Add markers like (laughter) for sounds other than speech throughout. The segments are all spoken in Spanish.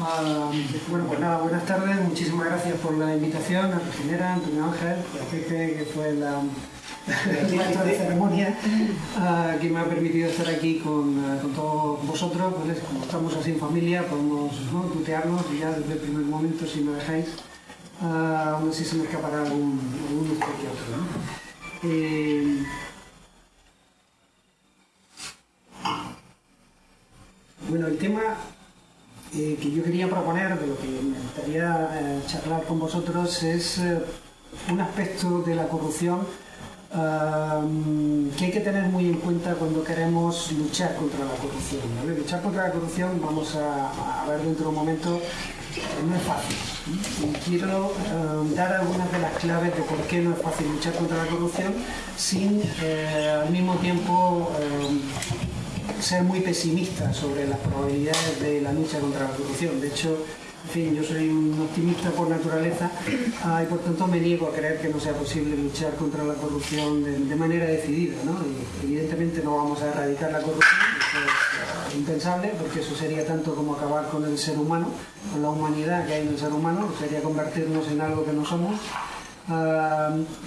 Ah, bueno, pues nada, buenas tardes, muchísimas gracias por la invitación a Regenera, Antonio Ángel, a Pepe, que fue la, (laughs) de ceremonia, ah, que me ha permitido estar aquí con, ah, con todos vosotros, pues, como estamos así en familia, podemos ¿no? tutearnos ya desde el primer momento, si me dejáis, aún así se me escapará algún, algún que otro. ¿no? Eh, bueno, el tema eh, que yo quería proponer, de lo que me gustaría eh, charlar con vosotros, es eh, un aspecto de la corrupción que hay que tener muy en cuenta cuando queremos luchar contra la corrupción. Luchar contra la corrupción, vamos a, ver dentro de un momento, no es fácil. Y quiero dar algunas de las claves de por qué no es fácil luchar contra la corrupción sin al mismo tiempo ser muy pesimista sobre las probabilidades de la lucha contra la corrupción. De hecho, en fin, yo soy un optimista por naturaleza ah, y por tanto me niego a creer que no sea posible luchar contra la corrupción de, manera decidida. ¿no? evidentemente no vamos a erradicar la corrupción, eso es impensable, porque eso sería tanto como acabar con el ser humano, con la humanidad que hay en el ser humano, sería convertirnos en algo que no somos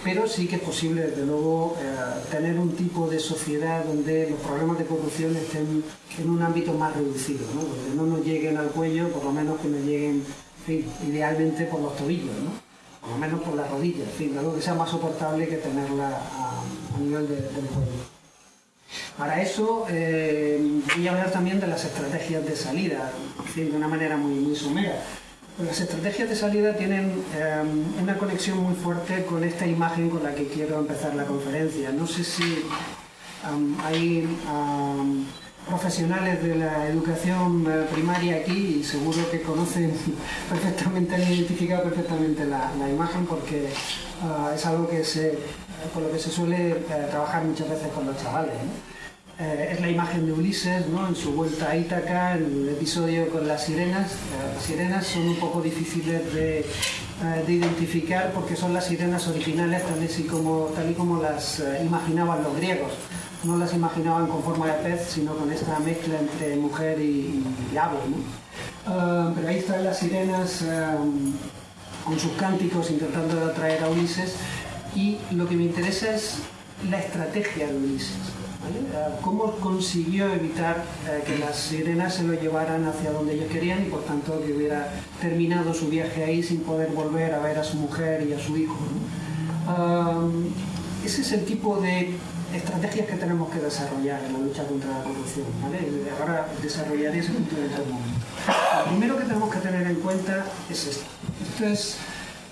pero sí que es posible, desde luego, eh, tener un tipo de sociedad donde los problemas de corrupción estén en un ámbito más reducido, ¿no? donde no nos lleguen al cuello, por lo menos que nos lleguen idealmente por los tobillos, ¿no? por lo menos por las rodillas, en fin, algo que sea más soportable que tenerla a, nivel del cuello. Para eso eh, voy a hablar también de las estrategias de salida, de una manera muy, muy somera. Las estrategias de salida tienen em, una conexión muy fuerte con esta imagen con la que quiero empezar la conferencia. No sé si hay profesionales de la educación eh, primaria aquí y seguro que conocen (laughs) perfectamente, han identificado perfectamente la, imagen porque ah, es algo que se, con lo que se suele eh, trabajar muchas veces con los chavales. Eh, es la imagen de Ulises ¿no? en su vuelta a Ítaca, en el episodio con las sirenas. Eh, las sirenas son un poco difíciles de, eh, de, identificar porque son las sirenas originales tal y como, y las imaginaban los griegos. No las imaginaban con forma de pez, sino con esta mezcla entre mujer y, ave. ¿no? pero ahí están las sirenas con sus cánticos intentando atraer a Ulises y lo que me interesa es la estrategia de Ulises. ¿Cómo consiguió evitar eh, que las sirenas se lo llevaran hacia donde ellos querían y por tanto que hubiera terminado su viaje ahí sin poder volver a ver a su mujer y a su hijo? ese es el tipo de estrategias que tenemos que desarrollar en la lucha contra la corrupción. Ahora desarrollaré ese punto de vista. Lo primero que tenemos que tener en cuenta es esto. Esto es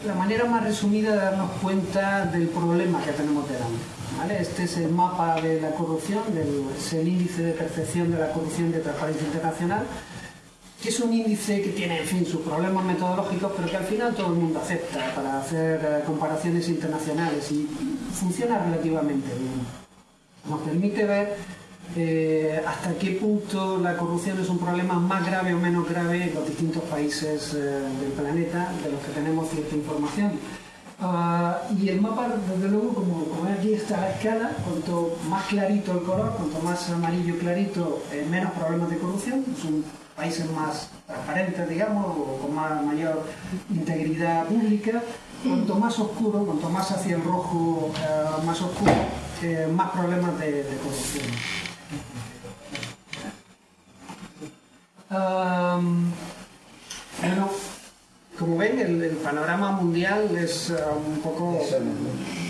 la manera más resumida de darnos cuenta del problema que tenemos delante. Este es el mapa de la corrupción, es el índice de percepción de la corrupción de Transparencia Internacional, que es un índice que tiene, en fin, sus problemas metodológicos, pero que al final todo el mundo acepta para hacer eh, comparaciones internacionales y funciona relativamente bien. Nos permite ver eh, hasta qué punto la corrupción es un problema más grave o menos grave en los distintos países eh, del planeta de los que tenemos cierta información. Ah, y el mapa, desde luego, como, como aquí está la escala, cuanto más clarito el color, cuanto más amarillo clarito, eh, menos problemas de corrupción. Son países más transparentes, digamos, o con más, mayor integridad pública. Cuanto más oscuro, cuanto más hacia el rojo eh, más oscuro, eh, más problemas de, corrupción. bueno, como ven, el, panorama mundial es uh, un poco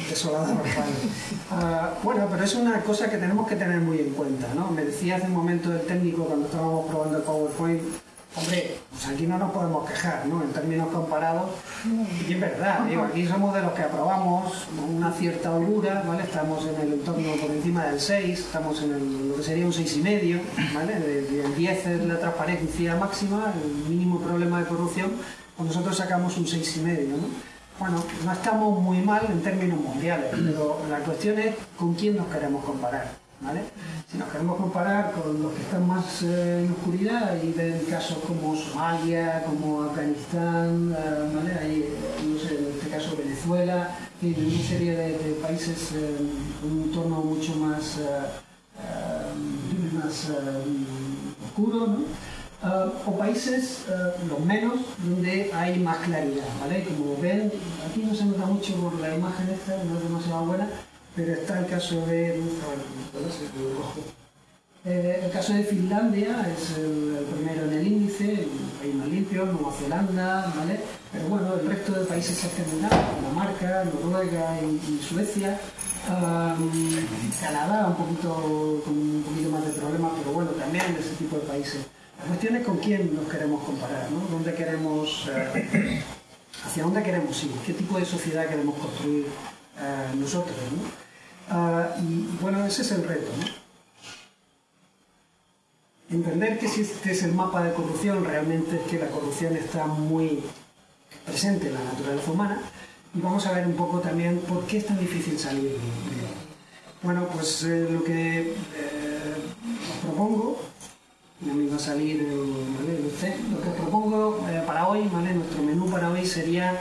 desolador. Uh, (laughs) bueno, pero es una cosa que tenemos que tener muy en cuenta. ¿no? Me decía hace un momento el técnico cuando estábamos probando el PowerPoint, hombre, pues aquí no nos podemos quejar, ¿no? En términos comparados, y es verdad, digo, aquí somos de los que aprobamos una cierta holgura, ¿vale? Estamos en el entorno por encima del 6, estamos en lo que sería un 6,5, ¿vale? El 10 es la transparencia máxima, el mínimo problema de corrupción, pues nosotros sacamos un 6,5, ¿no? Bueno, no estamos muy mal en términos mundiales, (clears throat) pero la cuestión es con quién nos queremos comparar, ¿vale? Si nos queremos comparar con los que están más eh, en oscuridad y ven casos como Somalia, como Afganistán, eh, ¿vale? Ahí, no sé, en este caso Venezuela, y una serie de, países en un entorno mucho más, eh, más oscuro, ¿no? Uh, o países, uh, los menos, donde hay más claridad, ¿vale? Como ven, aquí no se nota mucho por la imagen esta, no es demasiado buena, pero está el caso de... Eh, el caso de Finlandia es el, primero en el índice, el país más limpio, Nueva Zelanda, ¿vale? Pero bueno, el resto de países escandinavos, Dinamarca, Noruega y, Suecia, Canadá un poquito, con un poquito más de problemas, pero bueno, también ese tipo de países. La cuestión es con quién nos queremos comparar, ¿no? ¿Dónde queremos, eh, (coughs) ¿Hacia dónde queremos ir? ¿Qué tipo de sociedad queremos construir eh, nosotros? Ah, y bueno, ese es el reto. Entender que si este es el mapa de corrupción, realmente es que la corrupción está muy presente en la naturaleza humana. Y vamos a ver un poco también por qué es tan difícil salir de Bueno, pues eh, lo que os propongo ya me iba a salir Lo que propongo eh, para hoy, nuestro menú para hoy sería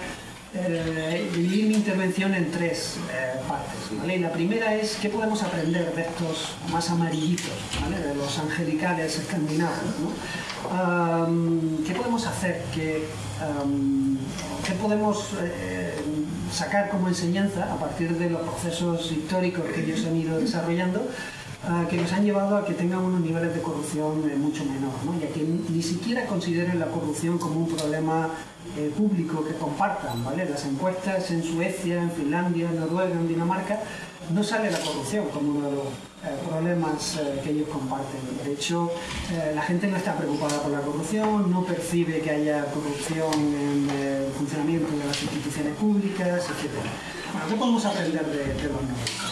eh, dividir mi intervención en tres eh, partes. la primera es qué podemos aprender de estos más amarillitos, de los angelicales escandinavos. ¿Qué podemos hacer? ¿Qué, ¿qué podemos sacar como enseñanza a partir de los procesos históricos que ellos han ido desarrollando? Que nos han llevado a que tengan unos niveles de corrupción eh, mucho menor, ¿no? y a que ni siquiera consideren la corrupción como un problema eh, público que compartan. ¿vale? Las encuestas en Suecia, en Finlandia, en Noruega, en Dinamarca, no sale la corrupción como uno de los eh, problemas que ellos comparten. De hecho, la gente no está preocupada por la corrupción, no percibe que haya corrupción en el funcionamiento de las instituciones públicas, etc. Bueno, ¿qué podemos aprender de, los nórdicos?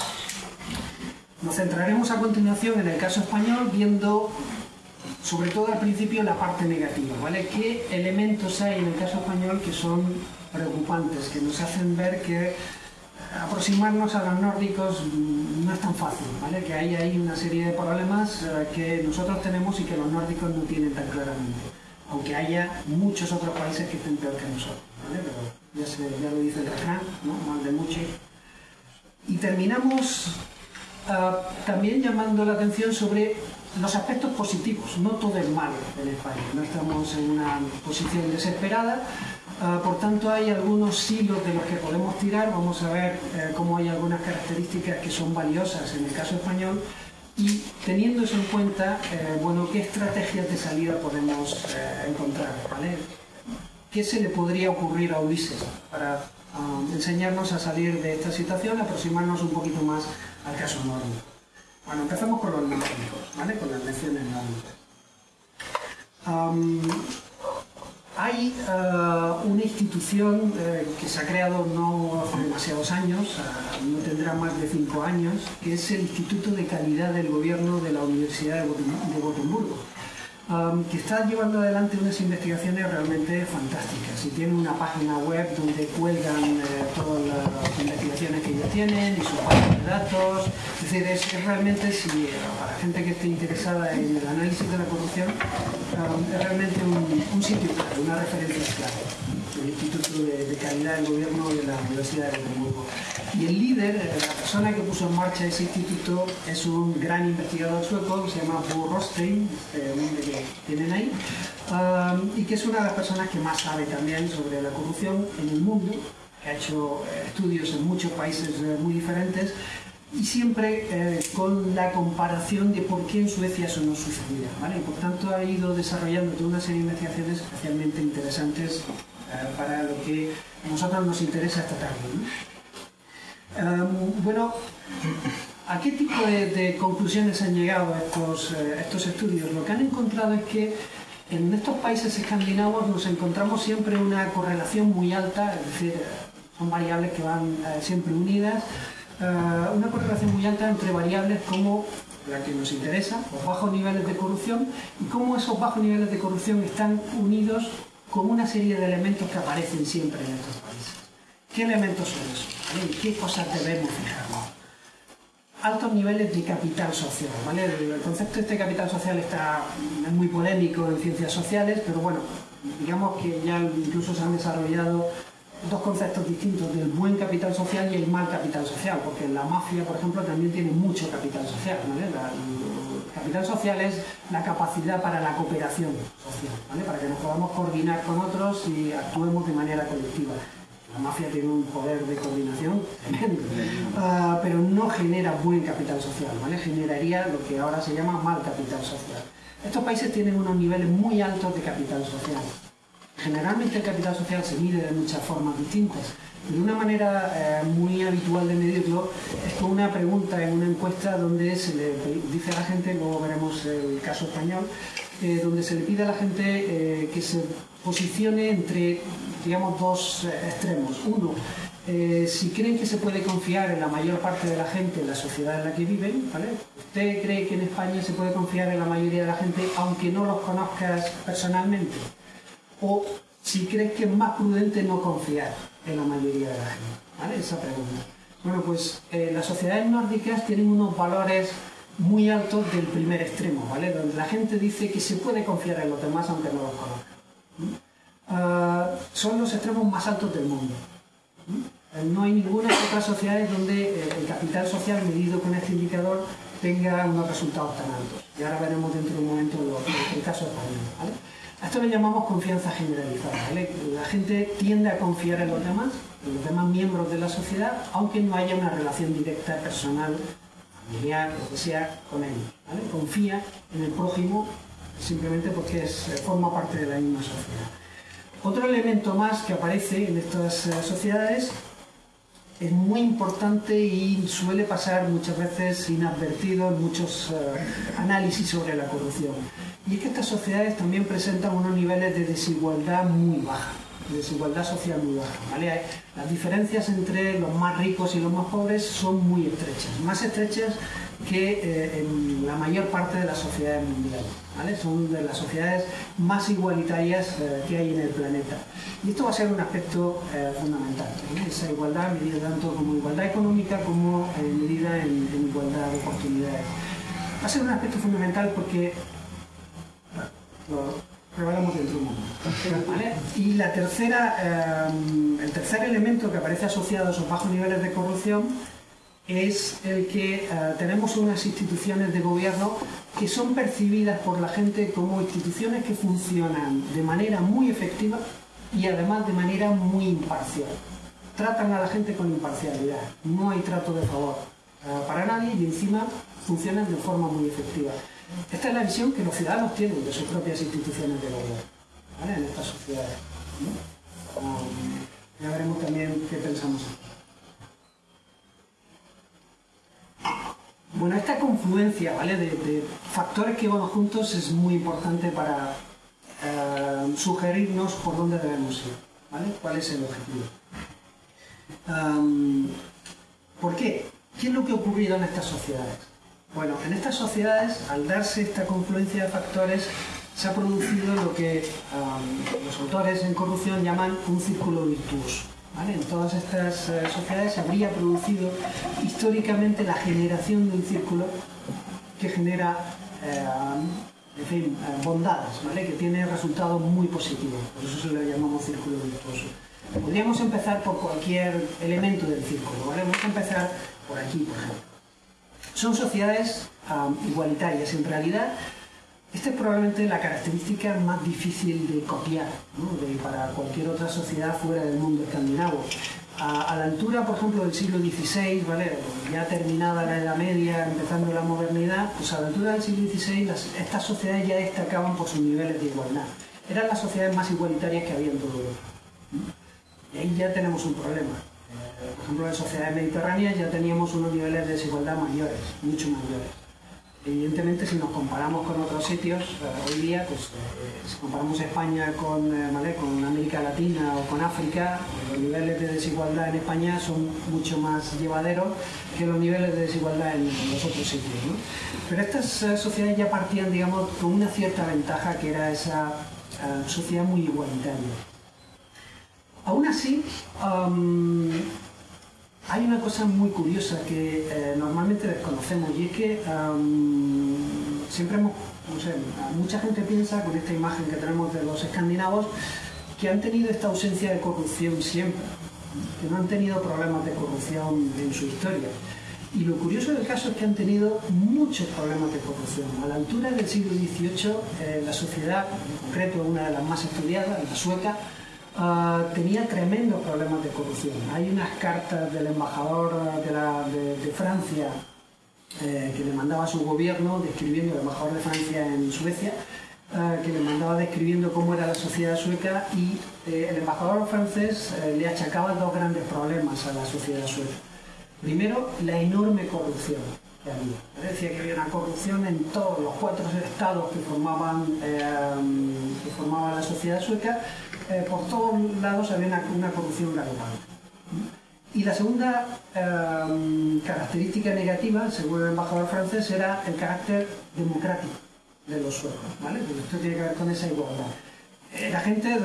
Nos centraremos a continuación en el caso español viendo sobre todo al principio la parte negativa, ¿vale? ¿Qué elementos hay en el caso español que son preocupantes, que nos hacen ver que aproximarnos a los nórdicos no es tan fácil, ¿vale? Que hay ahí una serie de problemas eh, que nosotros tenemos y que los nórdicos no tienen tan claramente, aunque haya muchos otros países que estén peor que nosotros, ¿vale? Pero ya, lo dice el refrán, ¿no? Mal de mucho. Y terminamos Ah, también llamando la atención sobre los aspectos positivos. No todo es malo en España, no estamos en una posición desesperada. Ah, por tanto, hay algunos hilos de los que podemos tirar. Vamos a ver eh, cómo hay algunas características que son valiosas en el caso español y teniendo eso en cuenta, eh, bueno, qué estrategias de salida podemos eh, encontrar. ¿Qué se le podría ocurrir a Ulises para ah, enseñarnos a salir de esta situación, aproximarnos un poquito más al caso nórdico. Bueno, empezamos con los nórdicos, ¿vale? Con las lecciones nórdicas. hay uh, una institución uh, que se ha creado no hace demasiados años, uh, no tendrá más de cinco años, que es el Instituto de Calidad del Gobierno de la Universidad de Gotemburgo que está llevando adelante unas investigaciones realmente fantásticas y tiene una página web donde cuelgan eh, todas las investigaciones que ellos tienen y su base de datos. Es decir, es, realmente, si, para gente que esté interesada en el análisis de la corrupción, es realmente un, sitio clave, una referencia clave, Instituto de, de Calidad del Gobierno de la Universidad de Edimburgo. Y el líder, eh, la persona que puso en marcha ese instituto, es un gran investigador sueco que se llama Bo Rostein, este nombre que tienen ahí, y que es una de las personas que más sabe también sobre la corrupción en el mundo, que ha hecho eh, estudios en muchos países eh, muy diferentes, y siempre con la comparación de por qué en Suecia eso no sucedía. ¿vale? Y por tanto ha ido desarrollando toda una serie de investigaciones especialmente interesantes para lo que a nosotros nos interesa esta tarde. Em, bueno, ¿a qué tipo de, conclusiones han llegado estos, eh, estos estudios? Lo que han encontrado es que en estos países escandinavos nos encontramos siempre una correlación muy alta, es decir, son variables que van eh, siempre unidas, eh, una correlación muy alta entre variables como la que nos interesa, los bajos niveles de corrupción, y cómo esos bajos niveles de corrupción están unidos con una serie de elementos que aparecen siempre en estos países. ¿Qué elementos son esos? ¿En qué cosas debemos fijarnos? Altos niveles de capital social. ¿vale? El concepto de este capital social está es muy polémico en ciencias sociales, pero bueno, digamos que ya incluso se han desarrollado dos conceptos distintos del buen capital social y el mal capital social, porque la mafia, por ejemplo, también tiene mucho capital social. ¿vale? Capital social es la capacidad para la cooperación social, ¿vale? para que nos podamos coordinar con otros y actuemos de manera colectiva. La mafia tiene un poder de coordinación tremendo, uh, pero no genera buen capital social, ¿vale? generaría lo que ahora se llama mal capital social. Estos países tienen unos niveles muy altos de capital social. Generalmente el capital social se mide de muchas formas distintas. De una manera eh, muy habitual de medirlo es con una pregunta en una encuesta donde se le dice a la gente, luego veremos el caso español, eh, donde se le pide a la gente eh, que se posicione entre, digamos, dos extremos. Uno, si creen que se puede confiar en la mayor parte de la gente en la sociedad en la que viven, ¿vale? ¿Usted cree que en España se puede confiar en la mayoría de la gente aunque no los conozcas personalmente? ¿O si crees que es más prudente no confiar en la mayoría de la gente? ¿Vale? Esa pregunta. Bueno, pues eh, las sociedades nórdicas tienen unos valores muy altos del primer extremo, ¿vale? Donde la gente dice que se puede confiar en los demás aunque no los conozca. Uh, son los extremos más altos del mundo. No hay ninguna otra sociedad donde eh, el capital social medido con este indicador tenga unos resultados tan altos. Y ahora veremos dentro de un momento el caso español. ¿vale? A esto le llamamos confianza generalizada. La gente tiende a confiar en los demás, en los demás miembros de la sociedad, aunque no haya una relación directa, personal, familiar, lo que sea, con él. Confía en el prójimo simplemente porque es, eh, forma parte de la misma sociedad. Otro elemento más que aparece en estas eh, sociedades es muy importante y suele pasar muchas veces inadvertido en muchos uh, análisis sobre la corrupción. Y es que estas sociedades también presentan unos niveles de desigualdad muy baja, de desigualdad social muy baja. Las diferencias entre los más ricos y los más pobres son muy estrechas, más estrechas que eh, en la mayor parte de las sociedades mundiales. Son de las sociedades más igualitarias eh, que hay en el planeta. Y esto va a ser un aspecto eh, fundamental, esa igualdad medida tanto como igualdad económica como medida en, igualdad de oportunidades. Va a ser un aspecto fundamental porque lo dentro de un momento. Y la tercera, el tercer elemento que aparece asociado a esos bajos niveles de corrupción es el que uh, tenemos unas instituciones de gobierno que son percibidas por la gente como instituciones que funcionan de manera muy efectiva y además de manera muy imparcial. Tratan a la gente con imparcialidad, no hay trato de favor uh, para nadie y encima funcionan de forma muy efectiva. Esta es la visión que los ciudadanos tienen de sus propias instituciones de gobierno ¿vale? en estas sociedades. ¿no? Ya veremos también qué pensamos aquí. Bueno, esta confluencia ¿vale? de, factores que van juntos es muy importante para eh, sugerirnos por dónde debemos ir, ¿vale? cuál es el objetivo. Um, ¿Por qué? ¿Qué es lo que ha ocurrido en estas sociedades? Bueno, en estas sociedades, al darse esta confluencia de factores, se ha producido lo que los autores en corrupción llaman un círculo virtuoso. En todas estas eh, sociedades se habría producido históricamente la generación de un círculo que genera eh, en eh, bondades, ¿vale? que tiene resultados muy positivos. Por eso se le llamamos círculo virtuoso. Podríamos empezar por cualquier elemento del círculo. ¿vale? Vamos a empezar por aquí, por ejemplo. Son sociedades igualitarias. En realidad, esta es probablemente la característica más difícil de copiar ¿no? de, para cualquier otra sociedad fuera del mundo escandinavo. A, la altura, por ejemplo, del siglo XVI, ¿vale? ya terminada la Edad Media, empezando la modernidad, pues a la altura del siglo XVI estas sociedades ya destacaban por sus niveles de igualdad. Eran las sociedades más igualitarias que había en todo Europa. Y ahí ya tenemos un problema. Por ejemplo, en sociedades mediterráneas ya teníamos unos niveles de desigualdad mayores, mucho mayores. Evidentemente, si nos comparamos con otros sitios, eh, hoy día, pues, eh, si comparamos España con, eh, ¿vale? con América Latina o con África, los niveles de desigualdad en España son mucho más llevaderos que los niveles de desigualdad en, los otros sitios. Pero estas sociedades ya partían, digamos, con una cierta ventaja que era esa sociedad muy igualitaria. Aún así, hay una cosa muy curiosa que eh, normalmente desconocemos y es que siempre hemos, no sé, mucha gente piensa con esta imagen que tenemos de los escandinavos que han tenido esta ausencia de corrupción siempre, que no han tenido problemas de corrupción en su historia. Y lo curioso del caso es que han tenido muchos problemas de corrupción. A la altura del siglo XVIII, eh, la sociedad, en concreto una de las más estudiadas, la sueca, ah, tenía tremendos problemas de corrupción. Hay unas cartas del embajador de, Francia eh, que le mandaba a su gobierno, describiendo el embajador de Francia en Suecia, ah, que le mandaba describiendo cómo era la sociedad sueca y eh, el embajador francés le achacaba dos grandes problemas a la sociedad sueca. Primero, la enorme corrupción que había. Decía que había una corrupción en todos los cuatro estados que formaban, eh, que formaban la sociedad sueca. Eh, por todos lados había una, corrupción galopante. Y la segunda eh, característica negativa, según el embajador francés, era el carácter democrático de los suecos. ¿vale? esto tiene que ver con esa igualdad era gente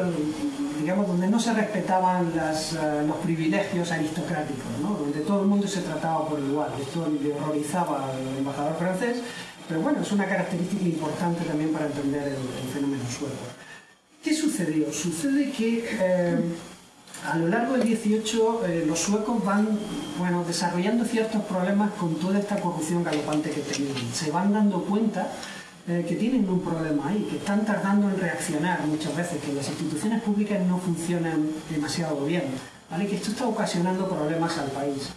digamos, donde no se respetaban eh, los privilegios aristocráticos, donde todo el mundo se trataba por igual. Esto le horrorizaba al embajador francés, pero bueno, es una característica importante también para entender el, fenómeno sueco. ¿Qué sucedió? Sucede que eh, a lo largo del 18 eh, los suecos van bueno, desarrollando ciertos problemas con toda esta corrupción galopante que tenían. Se van dando cuenta eh, que tienen un problema ahí, que están tardando en reaccionar muchas veces, que las instituciones públicas no funcionan demasiado bien, ¿vale? que esto está ocasionando problemas al país.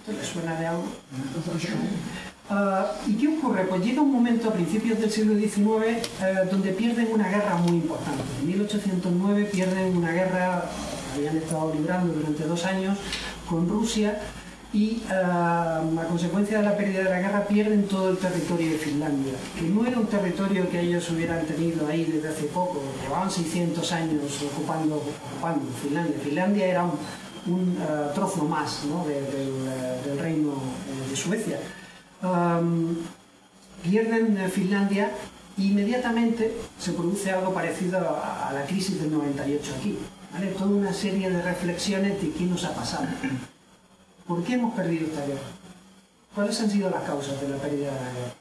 ¿Esto les suena de algo? Ah, ¿Y qué ocurre? Pues llega un momento a principios del siglo XIX eh, donde pierden una guerra muy importante. En 1809 pierden una guerra habían estado librando durante dos años con Rusia y ah, a consecuencia de la pérdida de la guerra pierden todo el territorio de Finlandia, que no era un territorio que ellos hubieran tenido ahí desde hace poco, llevaban 600 años ocupando, Finlandia. Finlandia era un, ah, trozo más del, reino eh, de Suecia. Pierden eh, Finlandia inmediatamente se produce algo parecido a, la crisis del 98 aquí. Toda una serie de reflexiones de qué nos ha pasado. ¿Por qué hemos perdido esta guerra? ¿Cuáles han sido las causas de la pérdida de la guerra?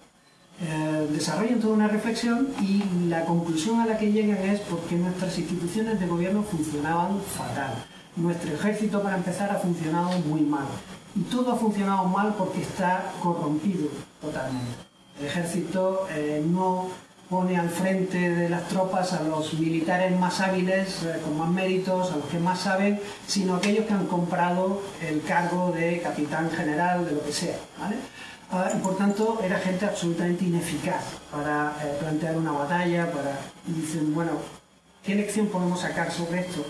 Eh, desarrollan toda una reflexión y la conclusión a la que llegan es porque nuestras instituciones de gobierno funcionaban fatal. Nuestro ejército, para empezar, ha funcionado muy mal. Y todo ha funcionado mal porque está corrompido totalmente. El ejército eh, no pone al frente de las tropas a los militares más hábiles, eh, con más méritos, a los que más saben, sino aquellos que han comprado el cargo de capitán general, de lo que sea. Ah, y por tanto era gente absolutamente ineficaz para eh, plantear una batalla, para... Y dicen, bueno, ¿qué lección podemos sacar sobre esto?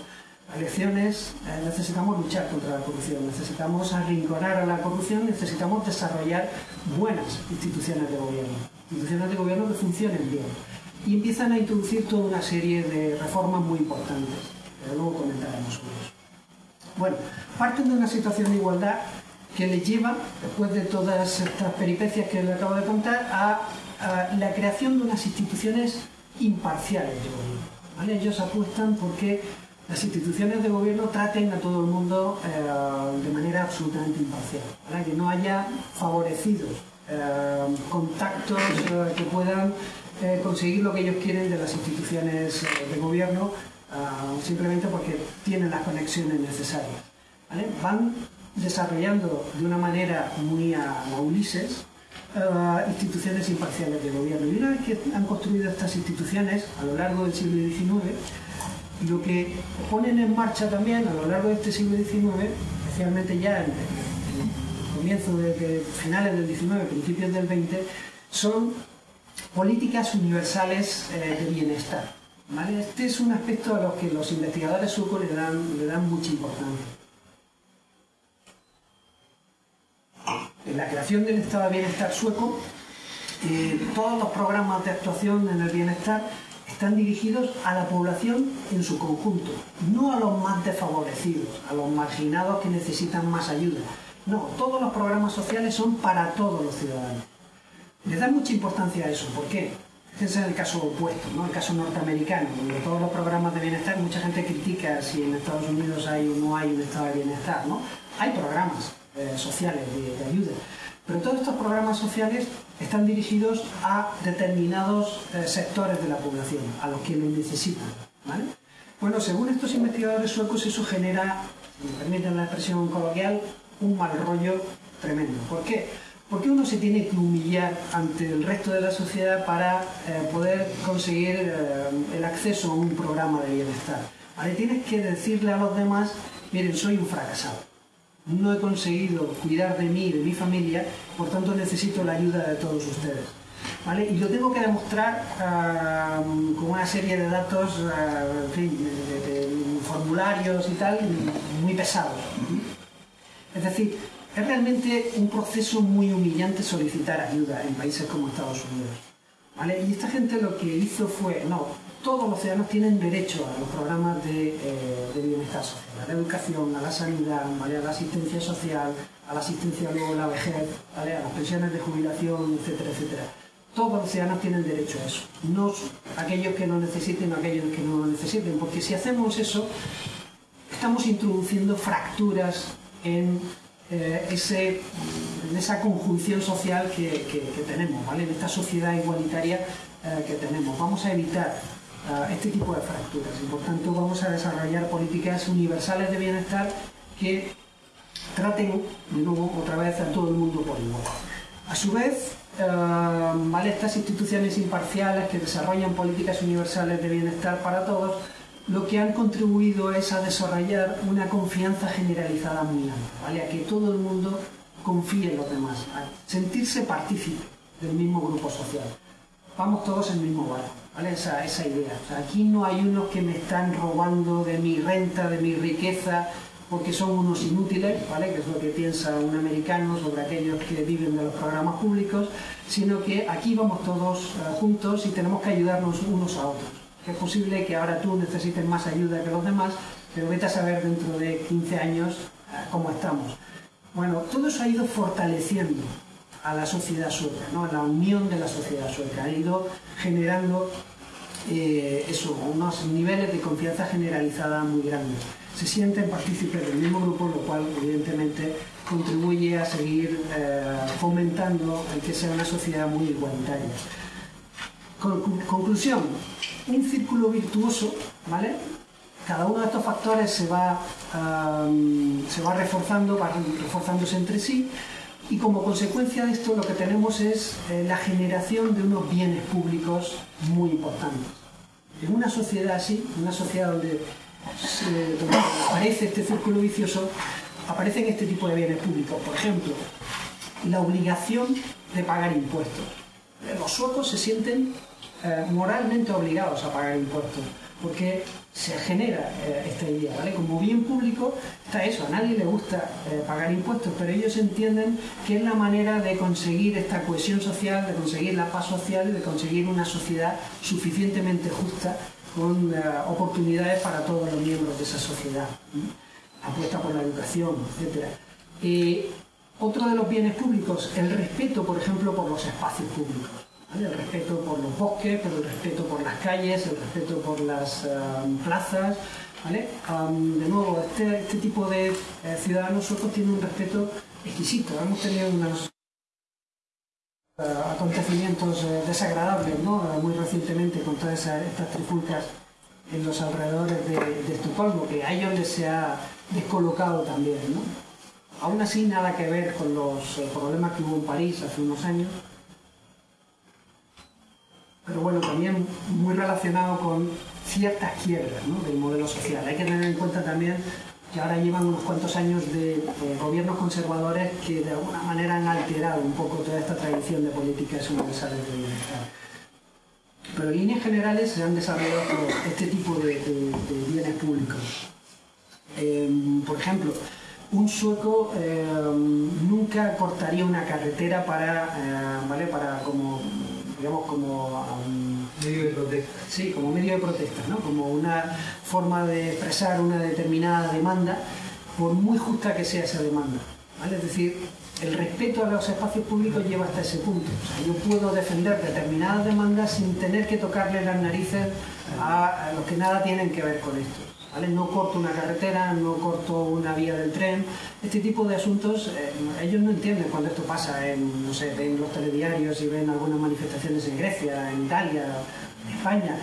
La lección es, eh, necesitamos luchar contra la corrupción, necesitamos arrinconar a la corrupción, necesitamos desarrollar buenas instituciones de gobierno instituciones de gobierno que funcionen bien. Y empiezan a introducir toda una serie de reformas muy importantes, pero luego comentaremos sobre eso. Bueno, parten de una situación de igualdad que les lleva, después de todas estas peripecias que les acabo de contar, a, la creación de unas instituciones imparciales de gobierno. Ellos apuestan porque las instituciones de gobierno traten a todo el mundo eh, de manera absolutamente imparcial, que no haya favorecidos eh, contactos eh, que puedan conseguir lo que ellos quieren de las instituciones de gobierno simplemente porque tienen las conexiones necesarias. Van desarrollando de una manera muy a, Ulises instituciones imparciales de gobierno. Y una vez que han construido estas instituciones a lo largo del siglo XIX, lo que ponen en marcha también a lo largo de este siglo XIX, especialmente ya en, comienzo de, finales del 19, principios del 20, son políticas universales eh, de bienestar. Este es un aspecto a los que los investigadores suecos le dan, le dan mucha importancia. En la creación del estado de bienestar sueco, eh, todos los programas de actuación en el bienestar están dirigidos a la población en su conjunto, no a los más desfavorecidos, a los marginados que necesitan más ayuda, no, todos los programas sociales son para todos los ciudadanos. Le dan mucha importancia a eso. ¿Por qué? Este es el caso opuesto, ¿no? el caso norteamericano, donde todos los programas de bienestar, mucha gente critica si en Estados Unidos hay o no hay un estado de bienestar. ¿no? Hay programas eh, sociales de, ayuda, pero todos estos programas sociales están dirigidos a determinados eh, sectores de la población, a los que lo necesitan. ¿vale? Bueno, según estos investigadores suecos, eso genera, si me permiten la expresión coloquial, un mal rollo tremendo. ¿Por qué? Porque uno se tiene que humillar ante el resto de la sociedad para eh, poder conseguir eh, el acceso a un programa de bienestar. ¿Vale? Tienes que decirle a los demás, miren, soy un fracasado. No he conseguido cuidar de mí de mi familia, por tanto necesito la ayuda de todos ustedes. ¿Vale? Y lo tengo que demostrar uh, con una serie de datos, uh, en fin, de, de, de formularios y tal, muy pesados. Es decir, es realmente un proceso muy humillante solicitar ayuda en países como Estados Unidos. ¿vale? Y esta gente lo que hizo fue, no, todos los ciudadanos tienen derecho a los programas de, eh, bienestar social, a la educación, a la sanidad, a la asistencia social, a la asistencia luego la vejez, a las pensiones de jubilación, etcétera, etcétera. Todos los ciudadanos tienen derecho a eso, no aquellos que no necesiten o aquellos que no lo necesiten, porque si hacemos eso, estamos introduciendo fracturas en eh, ese, en esa conjunción social que, tenemos, ¿vale? en esta sociedad igualitaria eh, que tenemos. Vamos a evitar este tipo de fracturas y por tanto vamos a desarrollar políticas universales de bienestar que traten de nuevo otra vez a todo el mundo por igual. A su vez, uh, ¿vale? estas instituciones imparciales que desarrollan políticas universales de bienestar para todos lo que han contribuido es a desarrollar una confianza generalizada muy amplia, ¿vale? a que todo el mundo confíe en los demás, a sentirse partícipe del mismo grupo social. Vamos todos en el mismo barco, ¿vale? esa, esa idea. Aquí no hay unos que me están robando de mi renta, de mi riqueza, porque son unos inútiles, ¿vale? que es lo que piensa un americano sobre aquellos que viven de los programas públicos, sino que aquí vamos todos uh, juntos y tenemos que ayudarnos unos a otros es posible que ahora tú necesites más ayuda que los demás, pero vete a saber dentro de 15 años cómo estamos. Bueno, todo eso ha ido fortaleciendo a la sociedad sueca, ¿no? a la unión de la sociedad sueca, ha ido generando eh, unos niveles de confianza generalizada muy grandes. Se sienten partícipes del mismo grupo, lo cual evidentemente contribuye a seguir eh, fomentando el que sea una sociedad muy igualitaria. Con, conclusión, un círculo virtuoso, ¿vale? Cada uno de estos factores se va, um, se va reforzando, va reforzándose entre sí y como consecuencia de esto lo que tenemos es eh, la generación de unos bienes públicos muy importantes. En una sociedad así, una sociedad donde aparece este círculo vicioso, aparecen este tipo de bienes públicos. Por ejemplo, la obligación de pagar impuestos. Los suecos se sienten eh, moralmente obligados a pagar impuestos, porque se genera eh, esta idea, ¿vale? Como bien público está eso, a nadie le gusta eh, pagar impuestos, pero ellos entienden que es la manera de conseguir esta cohesión social, de conseguir la paz social y de conseguir una sociedad suficientemente justa con oportunidades para todos los miembros de esa sociedad. Apuesta por la educación, etc. otro de los bienes públicos, el respeto, por ejemplo, por los espacios públicos. El respeto por los bosques, pero el respeto por las calles, el respeto por las um, plazas. ¿vale? Um, de nuevo, este, este tipo de eh, ciudadanos suecos tienen un respeto exquisito. Hemos tenido unos uh, acontecimientos uh, desagradables ¿no? Uh, muy recientemente con todas estas trifulcas en los alrededores de, de, Estocolmo, que a ellos les se ha descolocado también. Aún así, nada que ver con los eh, problemas que hubo en París hace unos años, pero bueno, también muy relacionado con ciertas quiebras del modelo social. Hay que tener en cuenta también que ahora llevan unos cuantos años de, gobiernos conservadores que de alguna manera han alterado un poco toda esta tradición de políticas universales de bienestar. Pero en líneas generales se han desarrollado este tipo de, bienes públicos. Eh, por ejemplo, un sueco eh, nunca cortaría una carretera para, eh, ¿vale? para como digamos, como um, medio de protesta. Sí, como medio de protesta, ¿no? Como una forma de expresar una determinada demanda, por muy justa que sea esa demanda. ¿vale? Es decir, el respeto a los espacios públicos lleva hasta ese punto. O sea, yo puedo defender determinadas demandas sin tener que tocarle las narices a, a los que nada tienen que ver con esto. No corto una carretera, no corto una vía del tren. Este tipo de asuntos, eh, ellos no entienden cuando esto pasa. En, no sé, ven los telediarios y ven algunas manifestaciones en Grecia, en Italia, en España.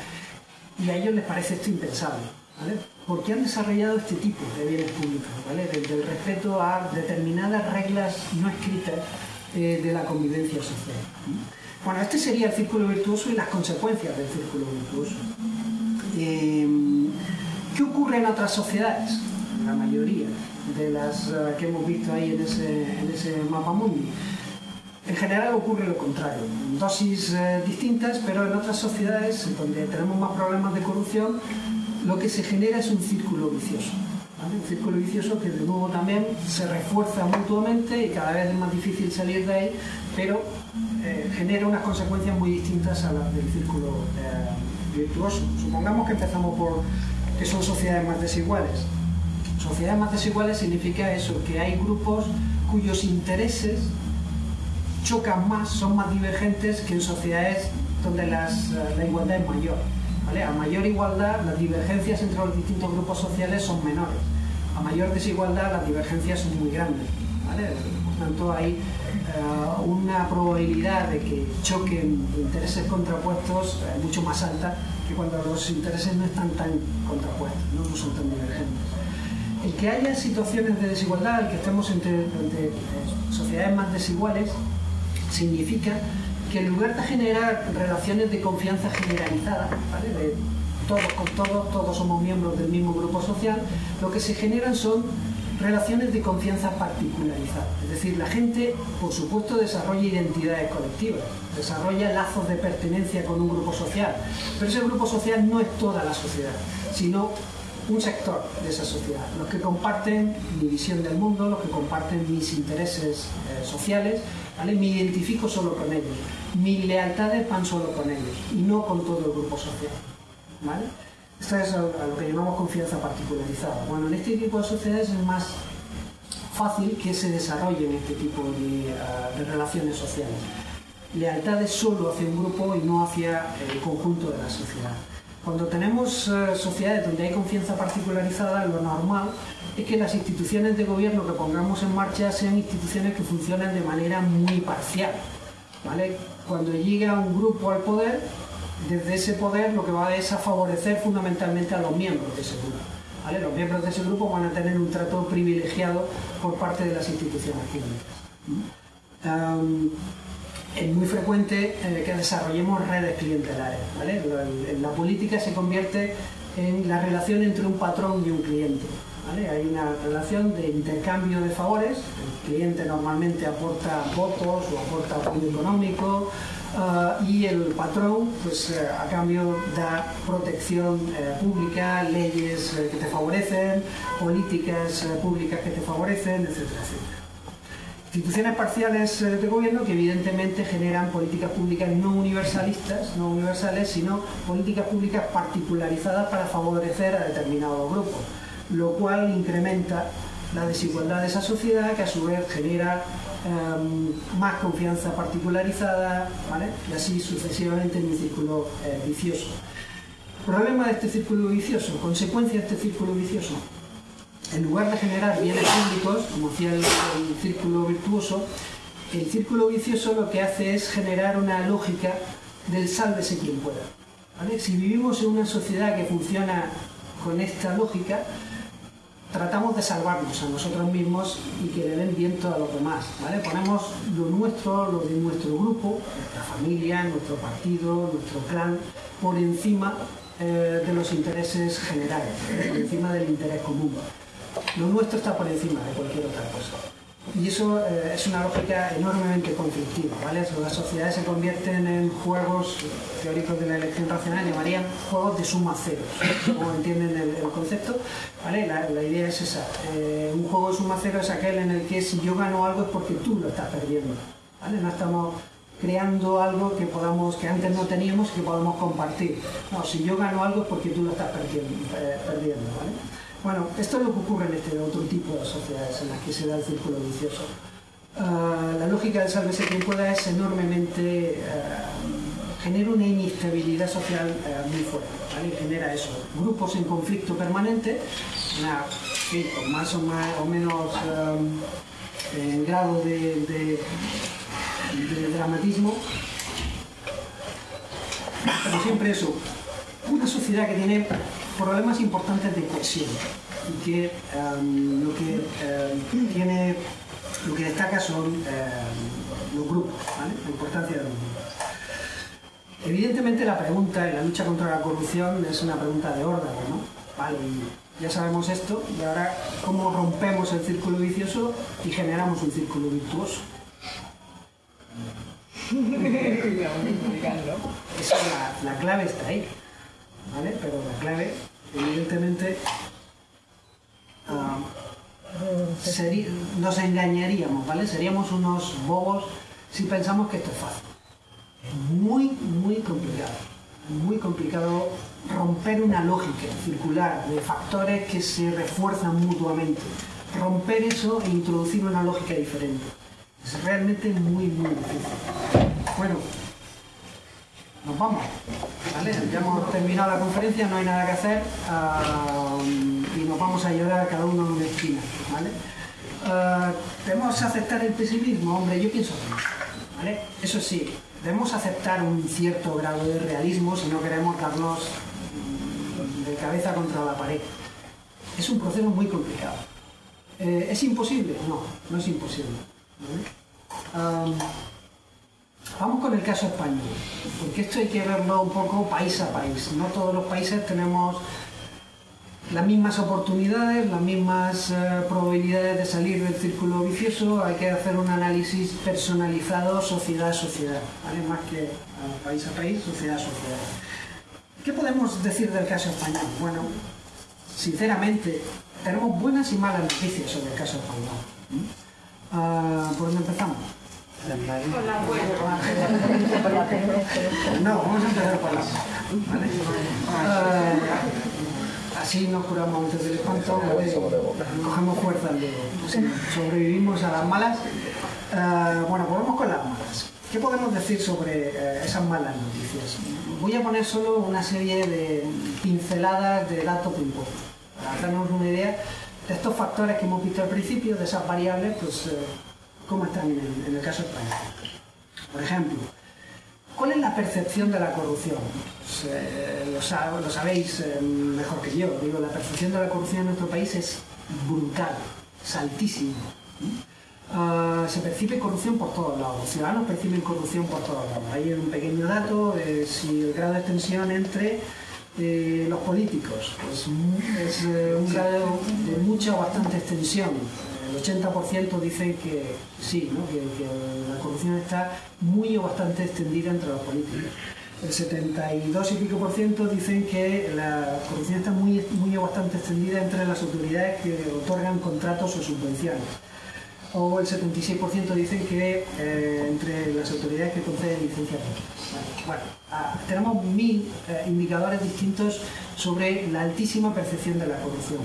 Y a ellos les parece esto impensable. ¿vale? Porque han desarrollado este tipo de bienes públicos, ¿vale? Desde el respeto a determinadas reglas no escritas eh, de la convivencia social. Bueno, este sería el círculo virtuoso y las consecuencias del círculo virtuoso. Eh, ¿Qué ocurre en otras sociedades? La mayoría de las eh, que hemos visto ahí en ese, mapa mundi. En general ocurre lo contrario, dosis eh, distintas, pero en otras sociedades donde tenemos más problemas de corrupción, lo que se genera es un círculo vicioso. Un círculo vicioso que de nuevo también se refuerza mutuamente y cada vez es más difícil salir de ahí, pero eh, genera unas consecuencias muy distintas a las del círculo virtuoso. Supongamos que empezamos por que son sociedades más desiguales. Sociedades más desiguales significa eso, que hay grupos cuyos intereses chocan más, son más divergentes que en sociedades donde las, eh, la igualdad es mayor. ¿vale? A mayor igualdad, las divergencias entre los distintos grupos sociales son menores. A mayor desigualdad, las divergencias son muy grandes. ¿vale? Por tanto, hay una probabilidad de que choquen intereses contrapuestos eh, mucho más alta que cuando los intereses no están tan contrapuestos, no, son tan divergentes. El que haya situaciones de desigualdad, el que estemos entre, eh, sociedades más desiguales, significa que en lugar de generar relaciones de confianza generalizadas, ¿vale? de todos con todos, todos somos miembros del mismo grupo social, lo que se generan son relaciones de confianza particularizadas. Es decir, la gente, por supuesto, desarrolla identidades colectivas, desarrolla lazos de pertenencia con un grupo social, pero ese grupo social no es toda la sociedad, sino un sector de esa sociedad, los que comparten mi visión del mundo, los que comparten mis intereses eh, sociales, ¿vale? me identifico solo con ellos, mis lealtades van solo con ellos y no con todo el grupo social. ¿vale? Esto es a lo que llamamos confianza particularizada. Bueno, en este tipo de sociedades es más fácil que se desarrollen este tipo de, de relaciones sociales. Lealtades solo hacia un grupo y no hacia el conjunto de la sociedad. Cuando tenemos uh, sociedades donde hay confianza particularizada, lo normal es que las instituciones de gobierno que pongamos en marcha sean instituciones que funcionan de manera muy parcial. ¿vale? Cuando llega un grupo al poder, desde ese poder lo que va es a favorecer fundamentalmente a los miembros de ese grupo. Los miembros de ese grupo van a tener un trato privilegiado por parte de las instituciones públicas. Es muy frecuente eh, que desarrollemos redes clientelares. La, política se convierte en la relación entre un patrón y un cliente. Hay una relación de intercambio de favores, el cliente normalmente aporta votos o aporta apoyo económico, Uh, y el patrón, pues uh, a cambio da protección uh, pública, leyes que te favorecen, políticas públicas que te favorecen, etcétera. Instituciones parciales de gobierno que evidentemente generan políticas públicas no universalistas, no universales, sino políticas públicas particularizadas para favorecer a determinados grupos, lo cual incrementa la desigualdad de esa sociedad que a su vez genera um, más confianza particularizada, ¿vale? y así sucesivamente en un círculo eh, vicioso. Problema de este círculo vicioso, consecuencia de este círculo vicioso. En lugar de generar bienes públicos, como hacía el, círculo virtuoso, el círculo vicioso lo que hace es generar una lógica del sálvese quien pueda. Si vivimos en una sociedad que funciona con esta lógica, tratamos de salvarnos a nosotros mismos y que le den viento a los demás. ¿vale? Ponemos lo nuestro, lo de nuestro grupo, nuestra familia, nuestro partido, nuestro clan, por encima eh, de los intereses generales, por encima del interés común. Lo nuestro está por encima de cualquier otra cosa. Y eso eh, es una lógica enormemente conflictiva, ¿vale? Las sociedades se convierten en juegos teóricos de la elección racional, llamarían juegos de suma cero, como entienden el, concepto, ¿vale? La, la, idea es esa. Eh, un juego de suma cero es aquel en el que si yo gano algo es porque tú lo estás perdiendo, ¿vale? No estamos creando algo que podamos que antes no teníamos que podamos compartir. No, si yo gano algo es porque tú lo estás perdiendo, eh. Bueno, esto es lo que ocurre en este otro tipo de sociedades en las que se da el círculo vicioso. Uh, la lógica del sálvese quien pueda es enormemente... Uh, genera una inestabilidad social uh, muy fuerte, ¿vale? Genera eso, grupos en conflicto permanente, con más o, más, o menos um, grado de, de dramatismo, pero siempre eso, una sociedad que tiene problemas importantes de cohesión y que em, lo que em, tiene lo que destaca son em, los grupos, ¿vale? la importancia de los grupos. Evidentemente la pregunta en la lucha contra la corrupción es una pregunta de orden, ¿no? Vale, ya sabemos esto, y ahora cómo rompemos el círculo vicioso y generamos un círculo virtuoso. (laughs) Esa, la, la clave está ahí, ¿vale? Pero la clave, evidentemente, ah, sería- nos engañaríamos, ¿vale? Seríamos unos bobos si pensamos que esto es fácil. Es muy, muy complicado. Muy complicado romper una lógica circular de factores que se refuerzan mutuamente. Romper eso e introducir una lógica diferente. Es realmente muy, muy difícil. Bueno, nos vamos. ¿vale? Ya hemos terminado la conferencia, no hay nada que hacer ah, y nos vamos a llorar cada uno en una esquina. ¿vale? Ah, ¿Debemos aceptar el pesimismo? Hombre, yo pienso que no. Eso sí, debemos aceptar un cierto grado de realismo si no queremos darnos de cabeza contra la pared. Es un proceso muy complicado. Eh, ¿Es imposible? No, no es imposible. Am, Vamos con el caso español, porque esto hay que verlo un poco país a país. No todos los países tenemos las mismas oportunidades, las mismas eh, probabilidades de salir del círculo vicioso. Hay que hacer un análisis personalizado sociedad a sociedad, ¿vale? más que país a país, sociedad a sociedad. ¿Qué podemos decir del caso español? Bueno, sinceramente, tenemos buenas y malas noticias sobre el caso español. ¿Mm? Ah, ¿Por dónde empezamos? No, vamos a empezar por las. Eh, así nos curamos antes del espanto, cogemos fuerza sobrevivimos a las malas. Eh, bueno, volvemos con las malas. ¿Qué podemos decir sobre eh, esas malas noticias? Voy a poner solo una serie de pinceladas de datos impuestos, para hacernos una idea de estos factores que hemos visto al principio, de esas variables, pues eh, cómo están en el, en el caso español. Por ejemplo, ¿Cuál es la percepción de la corrupción? Pues, eh, lo, sa- lo sabéis eh, mejor que yo. Digo, la percepción de la corrupción en nuestro país es brutal, es altísima. Ah, se percibe corrupción por todos lados. Los ciudadanos perciben corrupción por todos lados. Hay un pequeño dato de si el grado de extensión entre eh, los políticos. Pues es eh, un grado de mucha o bastante extensión. El 80% dicen que sí, que, la corrupción está muy o bastante extendida entre los políticos. El 72 y pico por ciento dicen que la corrupción está muy, muy o bastante extendida entre las autoridades que otorgan contratos o subvenciones. O el 76% dicen que eh, entre las autoridades que conceden licencias Bueno, ah, tenemos mil eh, indicadores distintos sobre la altísima percepción de la corrupción.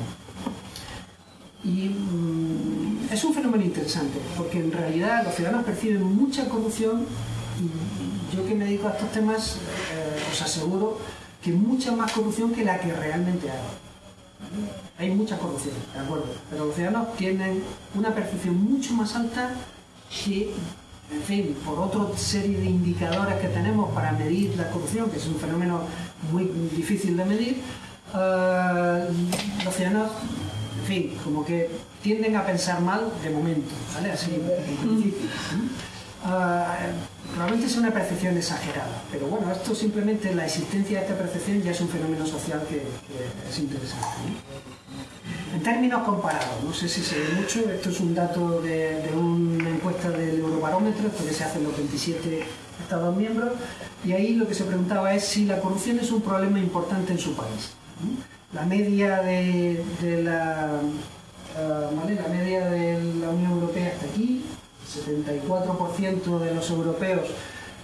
Y mm, es un fenómeno interesante, porque en realidad los ciudadanos perciben mucha corrupción y yo que me dedico a estos temas eh, os aseguro que mucha más corrupción que la que realmente hay. Hay mucha corrupción, de acuerdo, pero los ciudadanos tienen una percepción mucho más alta que, por otra serie de indicadores que tenemos para medir la corrupción, que es un fenómeno muy difícil de medir, eh, los ciudadanos, en fin, como que tienden a pensar mal de momento, ¿vale? Así, en principio. Ah, probablemente es una percepción exagerada, pero bueno, esto simplemente, la existencia de esta percepción ya es un fenómeno social que, es interesante. En términos comparados, no sé si se ve mucho, esto es un dato de, de una encuesta del Eurobarómetro, esto que se hace en los 27 Estados miembros, y ahí lo que se preguntaba es si la corrupción es un problema importante en su país. ¿no? La media de, la, la media de la Unión Europea está aquí, 74% de los europeos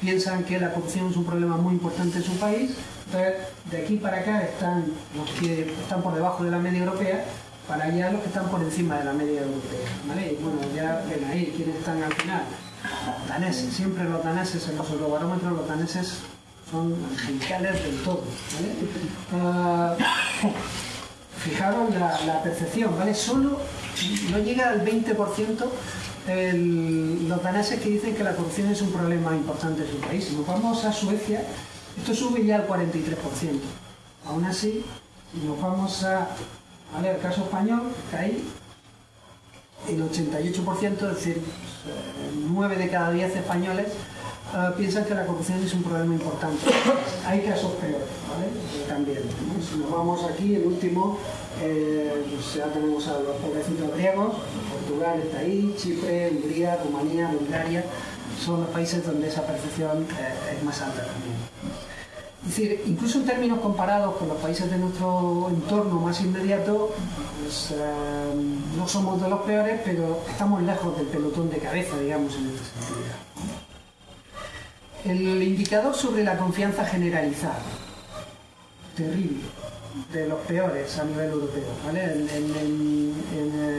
piensan que la corrupción es un problema muy importante en su país. Entonces, de aquí para acá están los que están por debajo de la media europea, para allá los que están por encima de la media europea. ¿vale? Y bueno, ya ven ahí quiénes están al final. Los daneses, siempre los daneses en los eurobarómetros, los daneses son angelicales del todo. ¿vale? Ah, fijaros la, percepción, ¿vale? Solo no llega al 20% el- los daneses que dicen que la corrupción es un problema importante en su país. Si nos vamos a Suecia, esto sube ya al 43%. Aún así, nos vamos a, ver el caso español, ahí el 88%, es decir, 9 de cada 10 españoles uh, piensan que la corrupción es un problema importante. Hay casos peores, ¿vale? También. Si nos vamos aquí, el último, eh, pues ya tenemos a los pobrecitos griegos, Portugal está ahí, Chipre, Hungría, Rumanía, Bulgaria, son los países donde esa percepción eh, es más alta también. Es decir, incluso en términos comparados con los países de nuestro entorno más inmediato, pues, eh, no somos de los peores, pero estamos lejos del pelotón de cabeza, digamos, en este sentido. El indicador sobre la confianza generalizada. Terrible. De los peores a nivel europeo. En,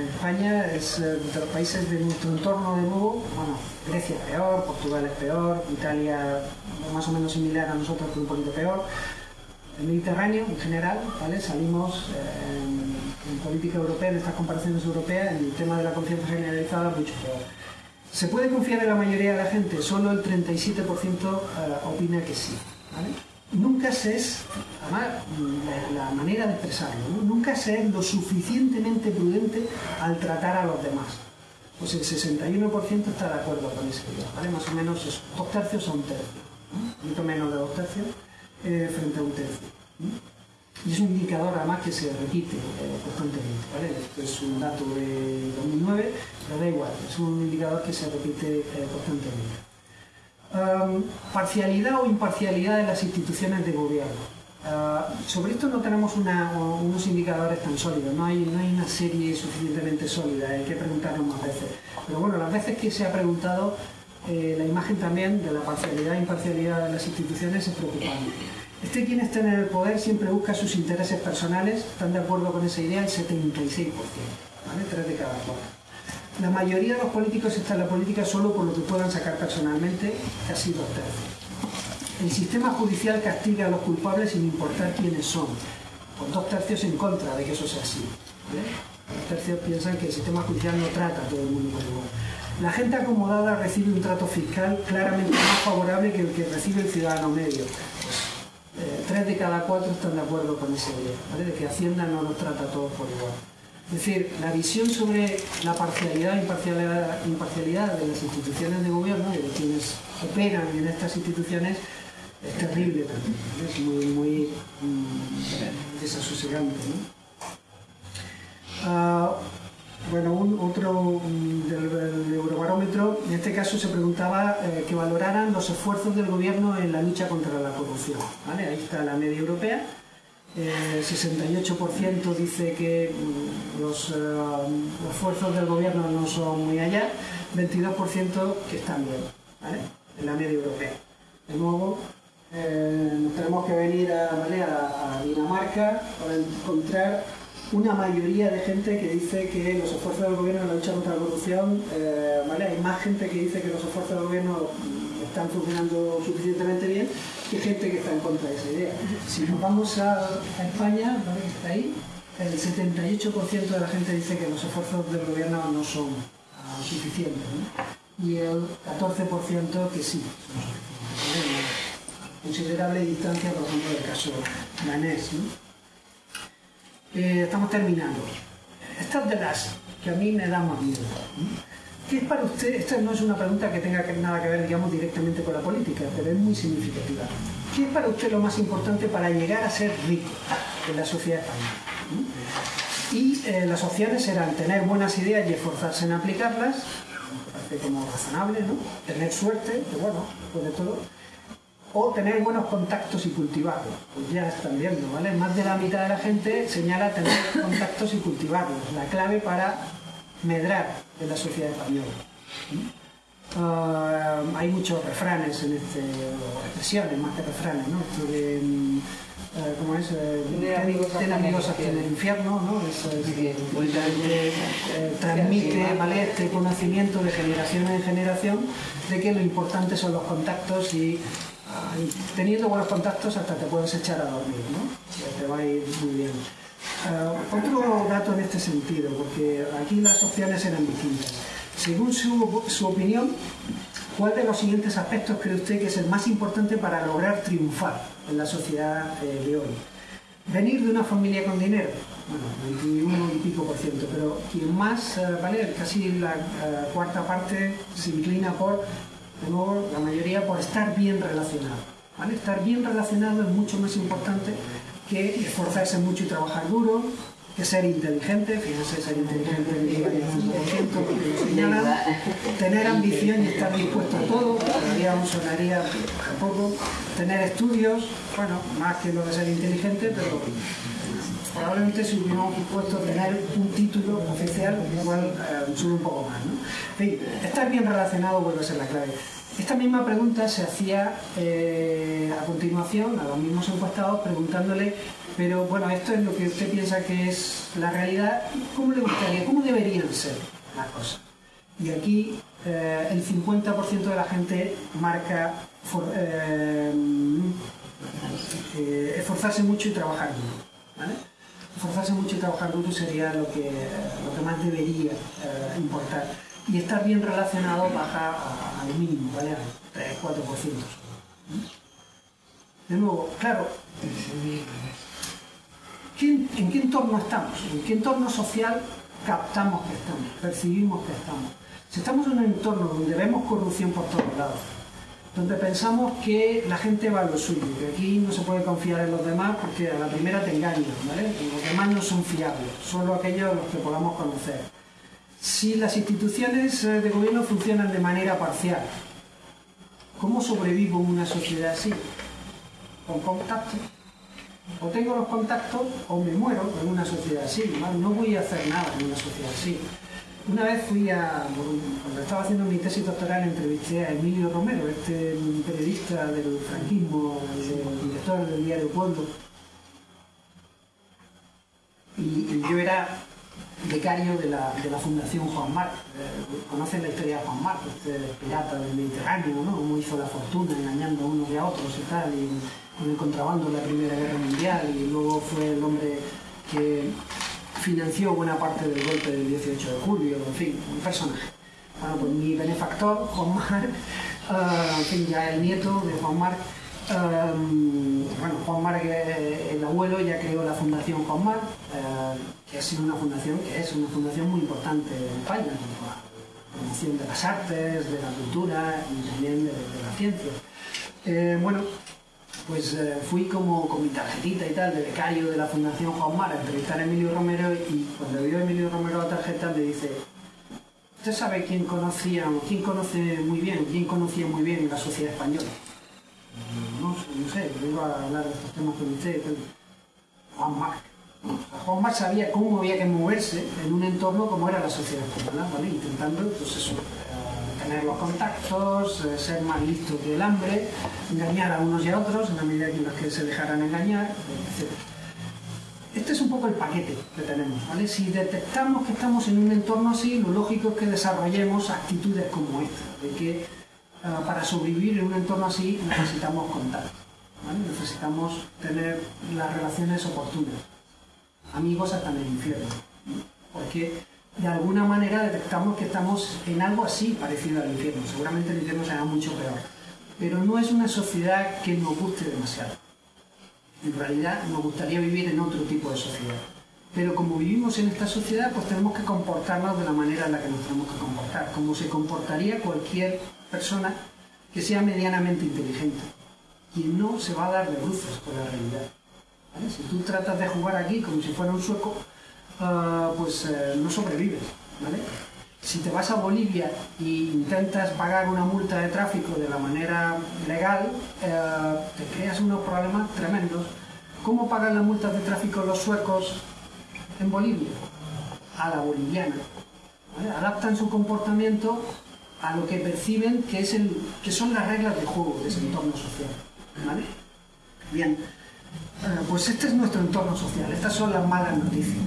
España es eh, de los países de nuestro entorno de nuevo, bueno, Grecia es peor, Portugal es peor, Italia más o menos similar a nosotros, pero un poquito peor. El Mediterráneo en general, ¿vale? salimos eh, en, política europea, en estas comparaciones europeas, en el tema de la confianza generalizada mucho peor. ¿Se puede confiar en la mayoría de la gente? Solo el 37% eh, opina que sí. Nunca se es, además, la, manera de expresarlo, nunca se es lo suficientemente prudente al tratar a los demás. Pues el 61% está de acuerdo con ese ¿vale? Más o menos dos tercios a un tercio. Un poquito menos de dos tercios eh, frente a un tercio. Y es un indicador además que se repite eh, constantemente. ¿vale? Esto es un dato de 2009, pero da igual, es un indicador que se repite eh, constantemente. parcialidad o imparcialidad de las instituciones de gobierno. Ah, sobre esto no tenemos unos indicadores tan sólidos, no hay, no hay una serie suficientemente sólida, hay que preguntarnos más veces. Pero bueno, las veces que se ha preguntado, eh, la imagen también de la parcialidad e imparcialidad de las instituciones es preocupante. Este quien está en el poder siempre busca sus intereses personales, están de acuerdo con esa idea el 76%, ¿vale? 3 de cada 4. La mayoría de los políticos está en la política solo por lo que puedan sacar personalmente, casi dos tercios. El sistema judicial castiga a los culpables sin importar quiénes son, con dos tercios en contra de que eso sea así. Dos tercios piensan que el sistema judicial no trata a todo el mundo por igual. La gente acomodada recibe un trato fiscal claramente más favorable que el que recibe el ciudadano medio eh, tres de cada cuatro están de acuerdo con esa idea, de que Hacienda no nos trata a todos por igual. Es decir, la visión sobre la parcialidad e imparcialidad, imparcialidad de las instituciones de gobierno y de quienes operan en estas instituciones es terrible también, es muy, muy mm, desasosegante. Ah, bueno, un, otro del, Eurobarómetro, en este caso se preguntaba eh, que valoraran los esfuerzos del gobierno en la lucha contra la corrupción. Ahí está la media europea. El 68% dice que mm, los, eh, los, esfuerzos del gobierno no son muy allá, 22% que están bien, en la media europea. De nuevo, eh, tenemos que venir a Dinamarca para encontrar una mayoría de gente que dice que los esfuerzos del gobierno en la lucha contra la corrupción, eh, ¿vale? hay más gente que dice que los esfuerzos del gobierno están funcionando suficientemente bien que gente que está en contra de esa idea. Si nos vamos a, España, ¿vale? está ahí, el 78% de la gente dice que los esfuerzos del gobierno no son ah, suficientes y el 14% que sí. Considerable distancia, por ejemplo, del caso danés. ¿no? Eh, estamos terminando. Estas de las que a mí me dan más miedo. ¿Qué es para usted? Esta no es una pregunta que tenga nada que ver, digamos, directamente con la política, pero es muy significativa. ¿Qué es para usted lo más importante para llegar a ser rico en la sociedad española? Y eh, las opciones serán tener buenas ideas y esforzarse en aplicarlas, como razonable, ¿no? Tener suerte, que bueno, después de todo, o tener buenos contactos y cultivarlos. Pues ya están viendo, ¿vale? Más de la mitad de la gente señala tener (coughs) contactos y cultivarlos, la clave para medrar en la sociedad española. Ah, hay muchos refranes en este, o expresiones más que refranes, ¿no? Esto de, mm, eh, ¿cómo es? Eh, tener amigos hasta en el infierno, ¿no? Eh, transmite ¿vale? este conocimiento de generación en generación de que lo importante son los contactos y teniendo buenos contactos hasta te puedes echar a dormir, ¿no? Te va a ir muy bien. Uh, otro dato en este sentido, porque aquí las opciones eran distintas. Según su, su, opinión, ¿cuál de los siguientes aspectos cree usted que es el más importante para lograr triunfar en la sociedad eh, de hoy? Venir de una familia con dinero, bueno, 21 y pico por ciento, pero quien más, eh, ¿vale? Casi la eh, cuarta parte se inclina por, nuevo, la mayoría por estar bien relacionado. ¿vale? Estar bien relacionado es mucho más importante que esforzarse mucho y trabajar duro, que ser inteligente, fíjense, ser inteligente tener ambición y estar dispuesto a todo, todavía aún sonaría poco, tener estudios, bueno, más que lo de ser inteligente, pero probablemente si hubiéramos puesto tener un título oficial, igual eh, sube un poco más. ¿no? En fin, estar bien relacionado vuelve a ser la clave. Esta misma pregunta se hacía eh, a continuación a los mismos encuestados preguntándole, pero bueno, esto es lo que usted piensa que es la realidad, ¿cómo le gustaría, cómo deberían ser las cosas? Y aquí eh, el 50% de la gente marca eh, esforzarse mucho y trabajar duro. ¿vale? Esforzarse mucho y trabajar duro sería lo que, lo que más debería importar y estar bien relacionado baja al mínimo, ¿vale? Al 3-4%. De nuevo, claro, ¿en qué entorno estamos? ¿En qué entorno social captamos que estamos, percibimos que estamos? Si estamos en un entorno donde vemos corrupción por todos lados, donde pensamos que la gente va a lo suyo, que aquí no se puede confiar en los demás porque a la primera te engañan, ¿vale? Los demás no son fiables, solo aquellos los que podamos conocer si las instituciones eh, de gobierno funcionan de manera parcial, ¿cómo sobrevivo en una sociedad así? Con contactos. O tengo los contactos o me muero en una sociedad así. No voy a hacer nada en una sociedad así. Una vez fui a, cuando estaba haciendo mi tesis doctoral, entrevisté a Emilio Romero, este periodista del franquismo, el director del diario Pueblo. y yo era becario de la, de la Fundación Juan Marc. Eh, conocen la historia de Juan Marc, este pirata del Mediterráneo, ¿no? Cómo hizo la fortuna engañando a unos y a otros y tal, y con el contrabando en la Primera Guerra Mundial, y luego fue el hombre que financió buena parte del golpe del 18 de julio, en fin, un personaje. Bueno, pues mi benefactor, Juan Marc, uh, (laughs) en fin, ya el nieto de Juan Marc, um, bueno, Juan Marc, el abuelo, ya creó la Fundación Juan Marc, uh, que ha sido una fundación que es una fundación muy importante en España, la promoción de las artes, de la cultura y también de, la ciencia. Eh, bueno, pues eh, fui como con mi tarjetita y tal de becario de la Fundación Juan Mar a entrevistar a Emilio Romero y cuando vio Emilio Romero la tarjeta me dice ¿Usted sabe quién conocía, quién conoce muy bien, quién conocía muy bien la sociedad española? No, no sé, iba a hablar de estos temas con usted. Juan Marc. Juan Marc sabía cómo había que moverse en un entorno como era la sociedad española, ¿vale? intentando pues eso, tener los contactos, eh, ser más listo que el hambre, engañar a unos y a otros en la medida en las que se dejaran engañar, etc. Este es un poco el paquete que tenemos. ¿vale? Si detectamos que estamos en un entorno así, lo lógico es que desarrollemos actitudes como esta, de que eh, para sobrevivir en un entorno así necesitamos contacto, necesitamos tener las relaciones oportunas amigos hasta en el infierno. Porque de alguna manera detectamos que estamos en algo así parecido al infierno. Seguramente el infierno será mucho peor. Pero no es una sociedad que nos guste demasiado. En realidad nos gustaría vivir en otro tipo de sociedad. Pero como vivimos en esta sociedad, pues tenemos que comportarnos de la manera en la que nos tenemos que comportar, como se comportaría cualquier persona que sea medianamente inteligente, y no se va a dar de bruces con la realidad. Si tú tratas de jugar aquí como si fuera un sueco, ah, pues eh, no sobrevives. Si te vas a Bolivia e intentas pagar una multa de tráfico de la manera legal, eh, te creas unos problemas tremendos. ¿Cómo pagan las multas de tráfico los suecos en Bolivia? A la boliviana. Adaptan su comportamiento a lo que perciben que, es el, que son las reglas de juego de ese entorno social. Bien. pues este es nuestro entorno social, estas son las malas noticias.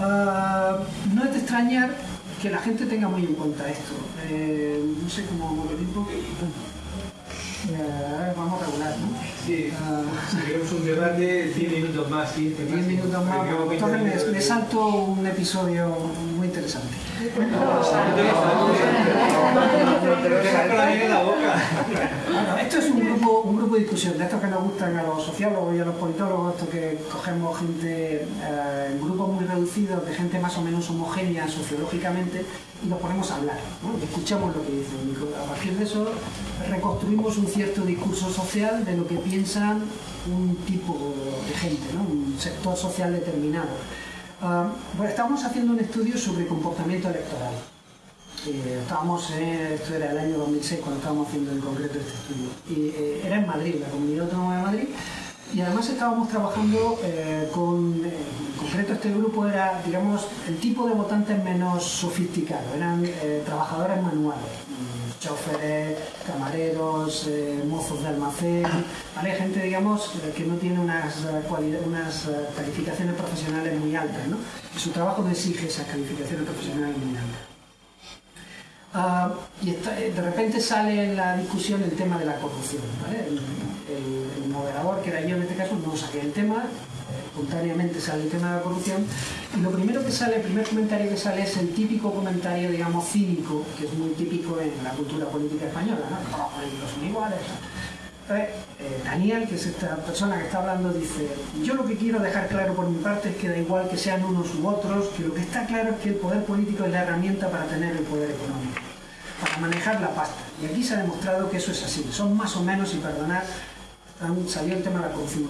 Ah, no es de extrañar que la gente tenga muy en cuenta esto. Eh, no sé cómo lo digo. Eh, vamos a regular, ¿no? Sí, uh, si queremos un debate, 10 minutos más, 15 10 minutos más. Entonces me, me, salto un episodio interesante. Esto es un grupo, un grupo de discusión, de estos que nos gustan a los sociólogos y a los politólogos, esto que cogemos gente eh, en grupos muy reducidos, de gente más o menos homogénea sociológicamente, y nos ponemos a hablar, escuchamos lo que dicen. A partir de eso reconstruimos un cierto discurso social de lo que piensan un tipo de gente, un sector social determinado. Ah, bueno, estamos haciendo un estudio sobre comportamiento electoral. Eh, estábamos, eh, esto era el año 2006 cuando estábamos haciendo en concreto este estudio. Y eh, era en Madrid, la Comunidad Autónoma de Madrid, y además estábamos trabajando eh, con, en concreto este grupo era, digamos, el tipo de votantes menos sofisticado, eran trabajadores manuales, choferes, camareros, eh, mozos de almacén, ¿vale? gente, digamos, que no tiene unas, eh, unas eh, calificaciones profesionales muy altas, ¿no? Y su trabajo no exige esas calificaciones profesionales muy altas. Ah, y de repente sale en la discusión el tema de la corrupción. ¿vale? El, el- moderador, que era yo en este caso, no saqué el tema, espontáneamente sale el tema de la corrupción, y lo primero que sale, el primer comentario que sale es el típico comentario, digamos, cínico, que es muy típico en la cultura política española, ¿no? Los políticos son iguales. eh, Daniel, que es esta persona que está hablando, dice, yo lo que quiero dejar claro por mi parte es que da igual que sean unos u otros, que lo que está claro es que el poder político es la herramienta para tener el poder económico, para manejar la pasta. Y aquí se ha demostrado que eso es así. Son más o menos, y perdonad, han salido el tema de la corrupción.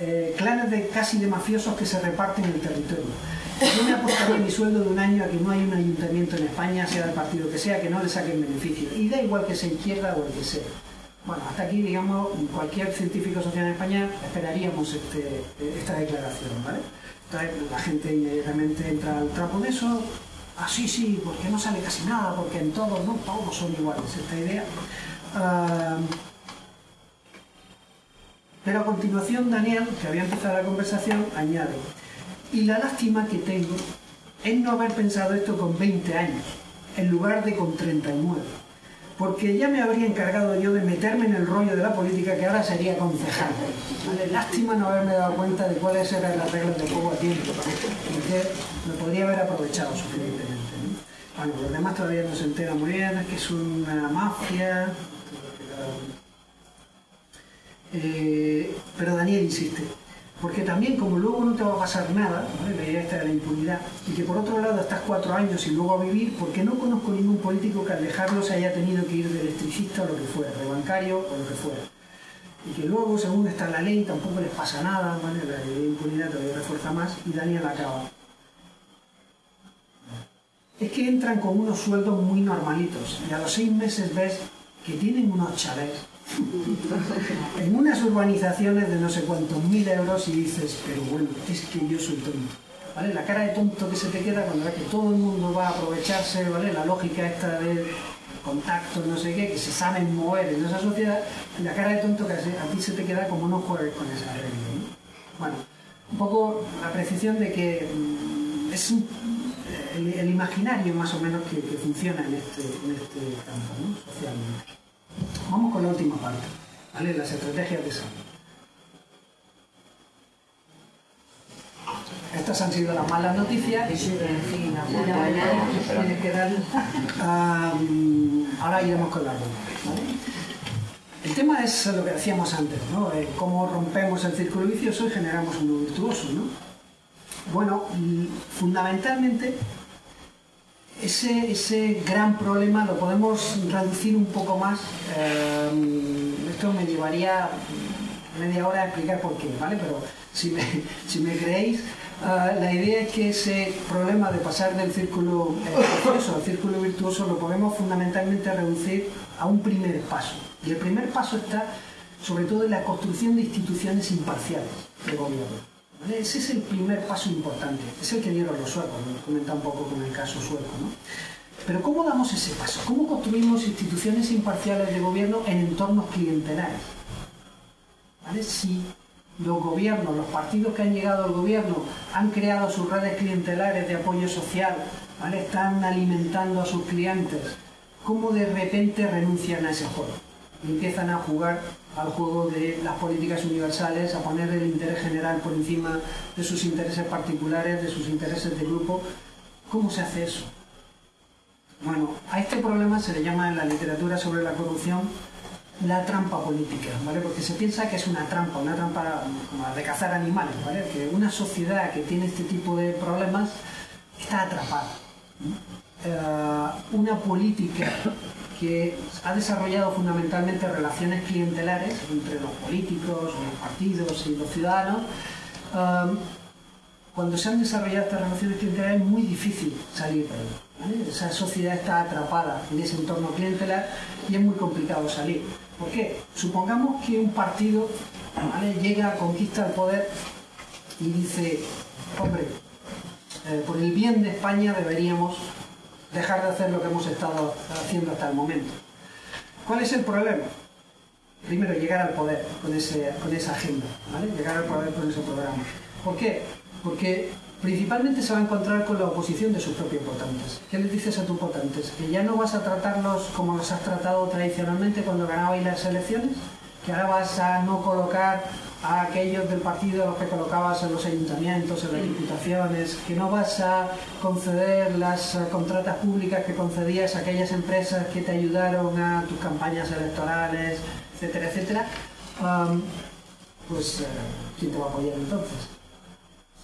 Eh, clanes de casi de mafiosos que se reparten el territorio. Yo me apostaría mi sueldo de un año a que no hay un ayuntamiento en España, sea del partido que sea, que no le saquen beneficio. Y da igual que sea izquierda o el que sea. Bueno, hasta aquí, digamos, cualquier científico social en España esperaríamos este, esta declaración, ¿vale? Entonces la gente inmediatamente entra al trapo de eso, ah, sí, sí, porque no sale casi nada, porque en todos, no, todos son iguales, esta idea. Ah, pero a continuación Daniel, que había empezado la conversación, añade, y la lástima que tengo es no haber pensado esto con 20 años, en lugar de con 39 porque ya me habría encargado yo de meterme en el rollo de la política que ahora sería concejal. ¿Vale? Lástima no haberme dado cuenta de cuáles eran las reglas de juego a tiempo, porque me podría haber aprovechado suficientemente. ¿no? Bueno, los demás todavía no se enteran muy bien, es que es una mafia. Eh, pero Daniel insiste, porque también como luego no te va a pasar nada, la idea esta de la impunidad, y que por otro lado estás cuatro años y luego a vivir, porque no conozco ningún político que al dejarlo se haya tenido que ir de electricista o lo que fuera, de bancario o lo que fuera. Y que luego, según está la ley, tampoco les pasa nada, la ley de impunidad todavía refuerza más, y Daniel acaba. Es que entran con unos sueldos muy normalitos, y a los seis meses ves que tienen unos chalets en unas urbanizaciones de no sé cuántos mil euros y dices, pero bueno, es que yo soy tonto. ¿Vale? La cara de tonto que se te queda cuando ves que todo el mundo va a aprovecharse, ¿vale? La lógica esta de contacto, no sé qué, que se saben mover en esa sociedad, la cara de tonto que a ti se te queda como no juegues con esa regla. ¿no? Bueno, un poco la precisión de que mm, es un- el, imaginario más o menos que, que funciona en este, en este campo, ¿no? socialmente. Vamos con la última parte, ¿vale? Las estrategias de salud. Estas han sido las malas noticias. Que dar- (laughs) Ah, ahora iremos con las buenas. ¿vale? El tema es lo que decíamos antes, ¿no? Eh, cómo rompemos el círculo vicioso y generamos uno virtuoso, ¿no? Bueno, y fundamentalmente ese, ese gran problema lo podemos reducir un poco más. eh, esto me llevaría media hora a explicar por qué, ¿vale? Pero si me, (laughs) si me creéis, ah, la idea es que ese problema de pasar del círculo eh, vicioso al círculo virtuoso lo podemos fundamentalmente reducir a un primer paso. Y el primer paso está sobre todo en la construcción de instituciones imparciales de gobierno. Ese es el primer paso importante, es el que dieron los suecos, lo comenta un poco con el caso sueco. ¿no? Pero ¿cómo damos ese paso? ¿Cómo construimos instituciones imparciales de gobierno en entornos clientelares? ¿Vale? Si los gobiernos, los partidos que han llegado al gobierno han creado sus redes clientelares de apoyo social, ¿vale? están alimentando a sus clientes, ¿cómo de repente renuncian a ese juego? Empiezan a jugar al juego de las políticas universales, a poner el interés general por encima de sus intereses particulares, de sus intereses de grupo, ¿Cómo se hace eso? Bueno, a este problema se le llama en la literatura sobre la corrupción la trampa política, ¿vale? Porque se piensa que es una trampa, una trampa de cazar animales, ¿vale? Que una sociedad que tiene este tipo de problemas está atrapada. Eh, una política que ha desarrollado fundamentalmente relaciones clientelares entre los políticos, los partidos y los ciudadanos, cuando se han desarrollado estas relaciones clientelares es muy difícil salir de ahí. Esa sociedad está atrapada en ese entorno clientelar y es muy complicado salir. ¿Por qué? Supongamos que un partido llega, conquista el poder y dice, hombre, eh, por el bien de España deberíamos dejar de hacer lo que hemos estado haciendo hasta el momento. ¿Cuál es el problema? Primero, llegar al poder con, ese, con esa agenda, ¿vale? llegar al poder con ese programa. ¿Por qué? porque principalmente se va a encontrar con la oposición de sus propios votantes. ¿Qué les dices a tus votantes? ¿Que ya no vas a tratarlos como los has tratado tradicionalmente cuando ganabais las elecciones? ¿Que ahora vas a no colocar a aquellos del partido a los que colocabas en los ayuntamientos, en las diputaciones? ¿Que no vas a conceder las eh, contratas públicas que concedías a aquellas empresas que te ayudaron a tus campañas electorales, etcétera, etcétera? pues, eh, ¿quién te va a apoyar entonces?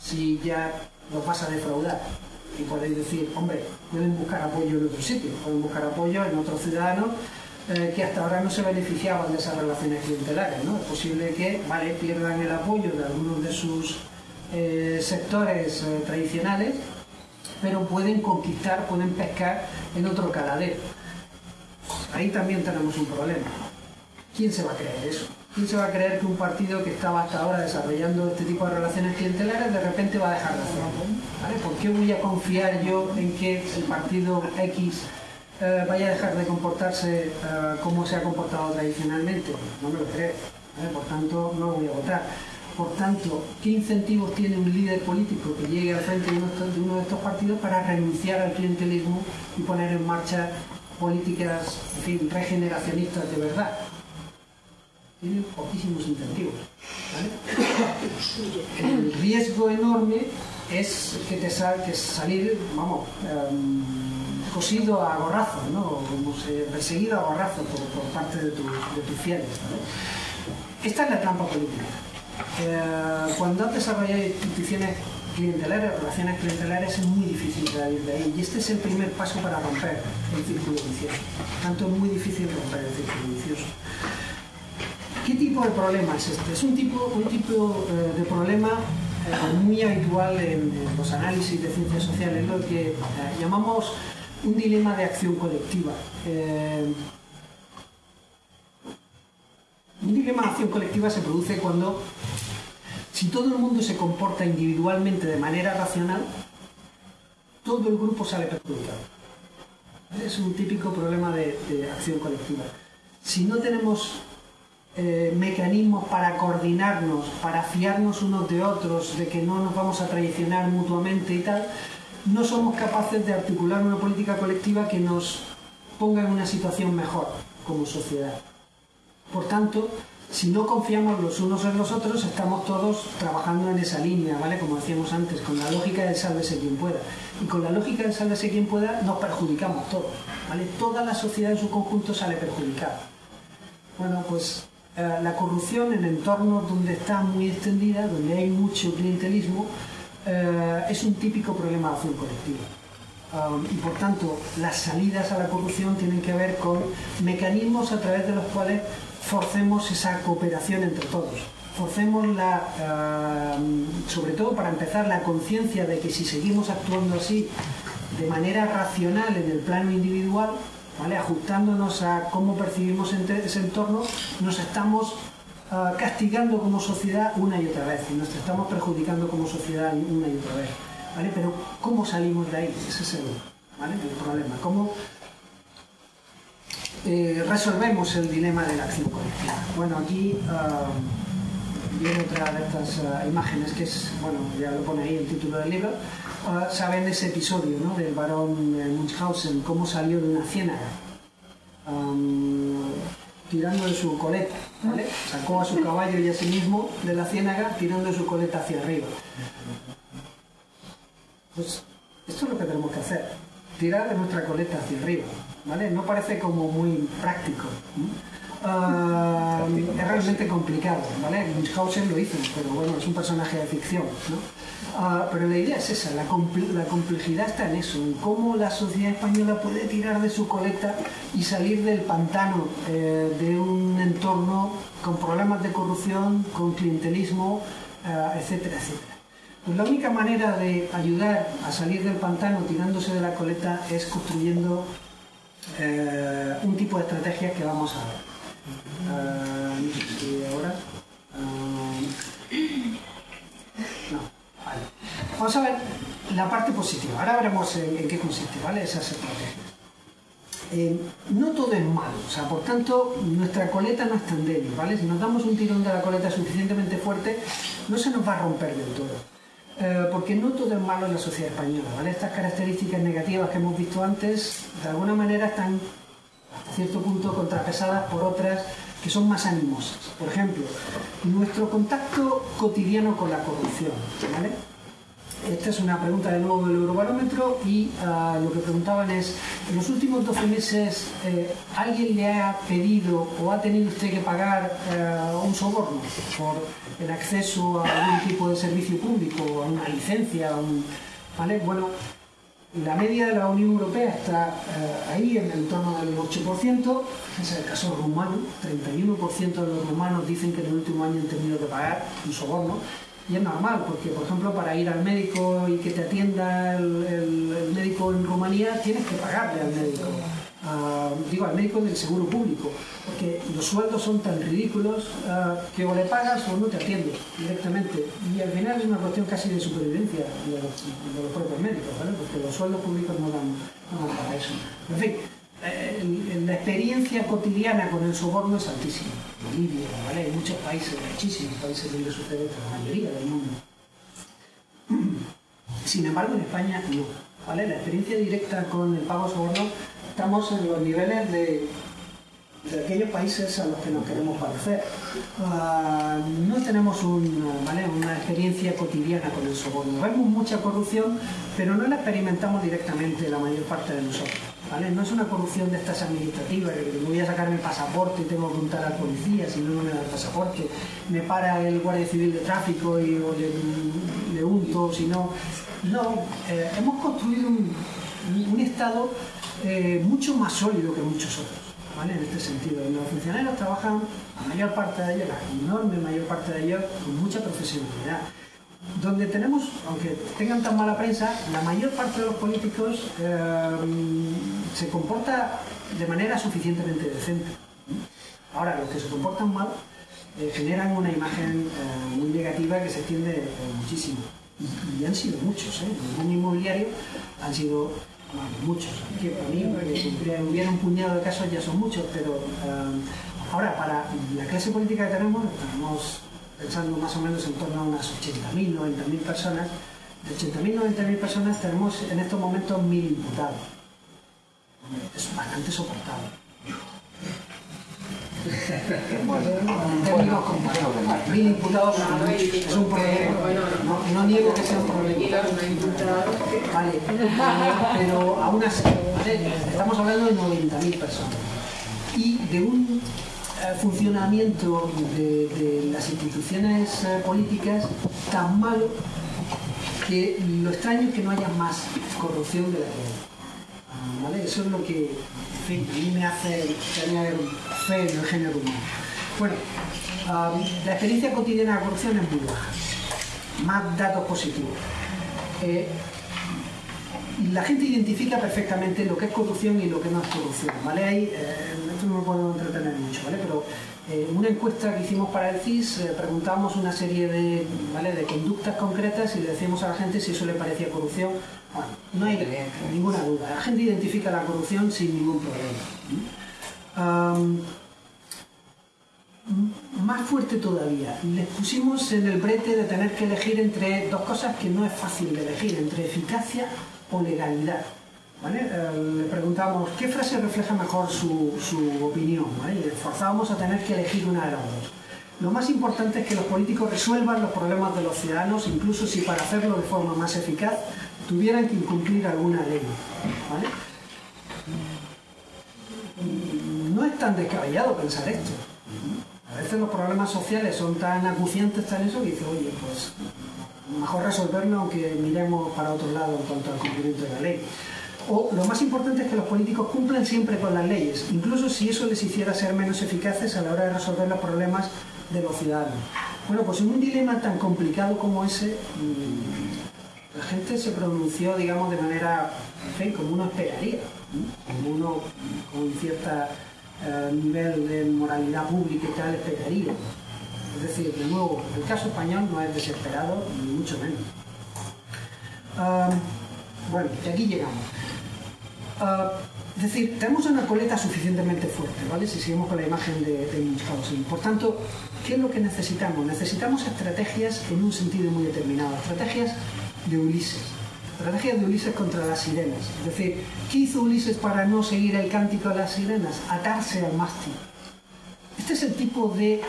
si ya los vas a defraudar. Y podéis decir, hombre, pueden buscar apoyo en otro sitio, pueden buscar apoyo en otros ciudadanos eh, que hasta ahora no se beneficiaban de esas relaciones clientelares. Es posible que vale, pierdan el apoyo de algunos de sus eh, sectores eh, tradicionales, pero pueden conquistar, pueden pescar en otro caladero. Ahí también tenemos un problema. ¿Quién se va a creer eso? ¿Quién se va a creer que un partido que estaba hasta ahora desarrollando este tipo de relaciones clientelares de repente va a dejar de hacerlo? ¿Por qué voy a confiar yo en que el partido X eh, vaya a dejar de comportarse eh, como se ha comportado tradicionalmente? No me lo creo. Por tanto, no voy a votar. Por tanto, ¿qué incentivos tiene un líder político que llegue al frente de uno de estos partidos para renunciar al clientelismo y poner en marcha políticas regeneracionistas de verdad? tienen poquísimos incentivos. El riesgo enorme es que te sal, salir, vamos, em, cosido a gorrazo, ¿no? Se, perseguido a gorrazo por, parte de, tus fieles. Esta es la trampa política. Eh, cuando has desarrollado instituciones clientelares, relaciones clientelares, es muy difícil salir de ahí. Y este es el primer paso para romper el círculo vicioso. Tanto es muy difícil romper el círculo vicioso. ¿Qué tipo de problema es este? Es un tipo, un tipo eh, de problema eh, muy habitual en, los análisis de ciencias sociales, lo que llamamos un dilema de acción colectiva. un dilema de acción colectiva se produce cuando, si todo el mundo se comporta individualmente de manera racional, todo el grupo sale perjudicado. Es un típico problema de, de acción colectiva. Si no tenemos eh, mecanismos para coordinarnos, para fiarnos unos de otros, de que no nos vamos a traicionar mutuamente y tal, no somos capaces de articular una política colectiva que nos ponga en una situación mejor como sociedad. Por tanto, si no confiamos los unos en los otros, estamos todos trabajando en esa línea, ¿vale? Como decíamos antes, con la lógica de sálvese quien pueda. Y con la lógica de sálvese quien pueda nos perjudicamos todos, ¿vale? Toda la sociedad en su conjunto sale perjudicada. Bueno, pues eh, la corrupción en entornos donde está muy extendida, donde hay mucho clientelismo, eh, es un típico problema de acción colectiva. Um, y por tanto, las salidas a la corrupción tienen que ver con mecanismos a través de los cuales forcemos esa cooperación entre todos. Forcemos la, um, sobre todo para empezar, la conciencia de que si seguimos actuando así de manera racional en el plano individual, ajustándonos a cómo percibimos ese entorno, nos estamos ah, castigando como sociedad una y otra vez y nos estamos perjudicando como sociedad una y otra vez. ¿vale? Pero ¿cómo salimos de ahí? Ese es el, problema. ¿Cómo eh, resolvemos el dilema de la acción colectiva? Bueno, aquí ah, viene otra de estas ah, imágenes que es, bueno, ya lo pone ahí el título del libro, saben ese episodio ¿no? del barón eh, Munchausen, cómo salió de una ciénaga tirando de su coleta, ¿vale? Sacó a su caballo y a sí mismo de la ciénaga tirando de su coleta hacia arriba. Pues Esto es lo que tenemos que hacer, tirar de nuestra coleta hacia arriba, ¿vale? No parece como muy práctico. Ah, es realmente complicado, ¿vale? Munchausen lo hizo, pero bueno, es un personaje de ficción, ¿no? Ah, pero la idea es esa, la, complejidad está en eso, en cómo la sociedad española puede tirar de su coleta y salir del pantano eh, de un entorno con problemas de corrupción, con clientelismo, eh, etcétera, etcétera. Pues la única manera de ayudar a salir del pantano tirándose de la coleta es construyendo eh, un tipo de estrategias que vamos a ver. Ah, ahora. Ah, no, vale. Vamos a ver la parte positiva. Ahora veremos en, qué consiste, ¿vale? Esas estrategias. Eh, no todo es malo, o sea, por tanto, nuestra coleta no es tan débil, ¿vale? Si nos damos un tirón de la coleta suficientemente fuerte, no se nos va a romper del todo. Eh, porque no todo es malo en la sociedad española, ¿vale? Estas características negativas que hemos visto antes, de alguna manera están cierto punto contrapesadas por otras que son más animosas. Por ejemplo, nuestro contacto cotidiano con la corrupción. Esta es una pregunta de nuevo del Eurobarómetro y ah, lo que preguntaban es, en los últimos 12 meses, eh, ¿alguien le ha pedido o ha tenido usted que pagar eh, un soborno por el acceso a algún tipo de servicio público, a una licencia? ¿vale? Bueno, la media de la Unión Europea está eh, ahí en el torno del 8%, es el caso rumano, 31% de los rumanos dicen que en el último año han tenido que pagar un soborno, y es normal, porque por ejemplo para ir al médico y que te atienda el médico en Rumanía tienes que pagarle al médico digo, al médico del seguro público, porque los sueldos son tan ridículos que o le pagas o no te atiende directamente. Y al final es una cuestión casi de supervivencia de los, propios médicos, porque los sueldos públicos no dan, para eso. En fin, la experiencia cotidiana con el soborno es altísima. En Libia, ¿vale? hay muchos países, muchísimos países donde sucede la mayoría del mundo. (clears throat) Sin embargo, en España no. La experiencia directa con el pago soborno estamos en los niveles de, aquellos países a los que nos queremos parecer. Ah, no tenemos una experiencia cotidiana con el soborno. Vemos mucha corrupción, pero no la experimentamos directamente la mayor parte de nosotros. No es una corrupción de estas administrativas, que voy a sacar mi pasaporte y tengo que contar al policía, si no, no me da el pasaporte, me para el guardia civil de tráfico y le, unto, si no... No, eh, hemos construido un, un Estado eh, mucho más sólido que muchos otros, ¿vale? En este sentido. Los funcionarios trabajan, la mayor parte de ellos, la enorme mayor parte de ellos, con mucha profesionalidad. Donde tenemos, aunque tengan tan mala prensa, la mayor parte de los políticos eh, se comporta de manera suficientemente decente. Ahora, los que se comportan mal eh, generan una imagen muy negativa que se extiende muchísimo. Y, han sido muchos, ¿eh? En el mundo inmobiliario han sido muchos. Que para mí, que hubiera un puñado de casos ya son muchos, pero eh, ahora para la clase política que tenemos, estamos pensando más o menos en torno a unas 80.000, 90.000 personas. De 80.000, 90.000 personas tenemos en estos momentos 1.000 imputados. Es bastante soportable. Mil imputados es un problema. No, niego que sea un problema. Vale, pero aún así, estamos hablando de 90.000 personas. Y de un funcionamiento de, las instituciones eh, políticas tan malo que lo extraño es que no haya más corrupción de la que ¿Vale? Eso es lo que a mí me hace tener fe en el género humano. Bueno, la experiencia cotidiana de corrupción es muy baja. Más datos positivos. Eh, la gente identifica perfectamente lo que es corrupción y lo que no es corrupción, ¿vale? Ahí, eh, esto no me puedo entretener mucho, ¿vale? Pero eh, una encuesta que hicimos para el CIS preguntamos una serie de, ¿vale? de conductas concretas y le decíamos a la gente si eso le parecía corrupción. Bueno, no hay ninguna duda. La gente identifica la corrupción sin ningún problema más fuerte todavía, les pusimos en el brete de tener que elegir entre dos cosas que no es fácil de elegir, entre eficacia o legalidad. Eh, le preguntamos qué frase refleja mejor su, opinión y le forzábamos a tener que elegir una de las dos. Lo más importante es que los políticos resuelvan los problemas de los ciudadanos, incluso si para hacerlo de forma más eficaz tuvieran que incumplir alguna ley. No es tan descabellado pensar esto. A veces los problemas sociales son tan acuciantes, tan eso, que dice, oye, pues mejor resolverlo aunque miremos para otro lado en cuanto al cumplimiento de la ley. O lo más importante es que los políticos cumplan siempre con las leyes, incluso si eso les hiciera ser menos eficaces a la hora de resolver los problemas de los ciudadanos. Bueno, pues en un dilema tan complicado como ese, mm, la gente se pronunció, digamos, de manera, como uno esperaría, como uno con cierto eh, nivel de moralidad pública y tal esperaría. Es decir, de nuevo, el caso español no es desesperado, ni mucho menos. Ah, bueno, y aquí llegamos. Ah, es decir, tenemos una coleta suficientemente fuerte, ¿vale? Si seguimos con la imagen de, de Munchausen. Por tanto, ¿qué es lo que necesitamos? Necesitamos estrategias en un sentido muy determinado, estrategias de Ulises. Estrategias de Ulises contra las sirenas. Es decir, ¿qué hizo Ulises para no seguir el cántico de las sirenas? Atarse al mástil. Este es el tipo de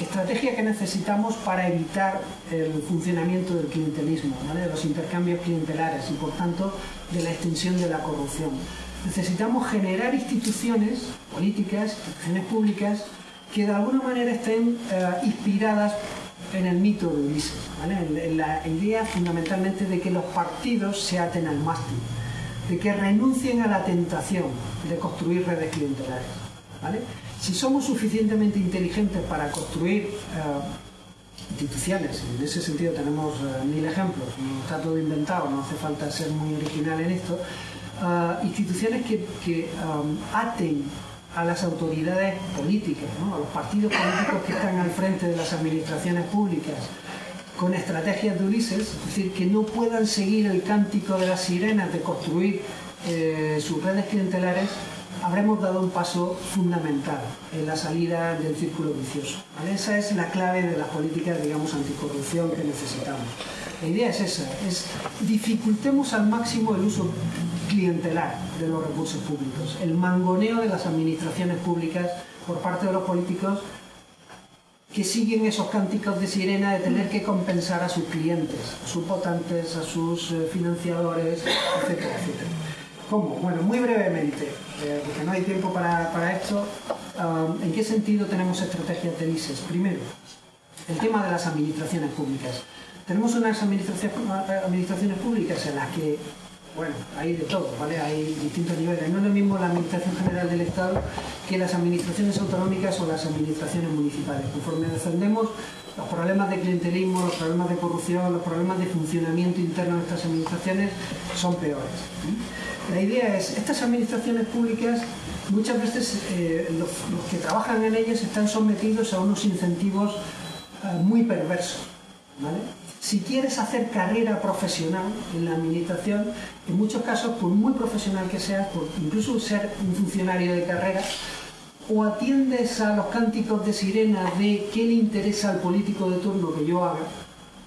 estrategia que necesitamos para evitar el funcionamiento del clientelismo, de los intercambios clientelares y por tanto de la extensión de la corrupción. Necesitamos generar instituciones políticas, instituciones públicas que de alguna manera estén eh, inspiradas en el mito de Ulises, en, la idea fundamentalmente de que los partidos se aten al mástil, de que renuncien a la tentación de construir redes clientelares. Si somos suficientemente inteligentes para construir eh, instituciones, en ese sentido tenemos eh, mil ejemplos, no está todo inventado, no hace falta ser muy original en esto, eh, instituciones que, aten a las autoridades políticas, a los partidos políticos que están al frente de las administraciones públicas, con estrategias de Ulises, es decir, que no puedan seguir el cántico de las sirenas de construir sus redes clientelares, habremos dado un paso fundamental en la salida del círculo vicioso. Esa es la clave de las políticas, digamos, anticorrupción que necesitamos. La idea es esa, es dificultemos al máximo el uso clientelar de los recursos públicos, el mangoneo de las administraciones públicas por parte de los políticos que siguen esos cánticos de sirena de tener que compensar a sus clientes, a sus votantes, a sus eh, financiadores, etcétera, etcétera. ¿Cómo? Bueno, muy brevemente, eh, porque no hay tiempo para, esto, ¿en qué sentido tenemos estrategias de ISES? Primero, el tema de las administraciones públicas. Tenemos unas administraciones públicas en las que, bueno, hay de todo, ¿vale? Hay distintos niveles. No es lo mismo la Administración General del Estado que las administraciones autonómicas o las administraciones municipales. Conforme defendemos los problemas de clientelismo, los problemas de corrupción, los problemas de funcionamiento interno de estas administraciones son peores. La idea es, estas administraciones públicas, muchas veces eh, los, que trabajan en ellas están sometidos a unos incentivos eh, muy perversos. Si quieres hacer carrera profesional en la administración, en muchos casos, por muy profesional que seas, por incluso ser un funcionario de carrera, o atiendes a los cánticos de sirena de qué le interesa al político de turno que yo haga,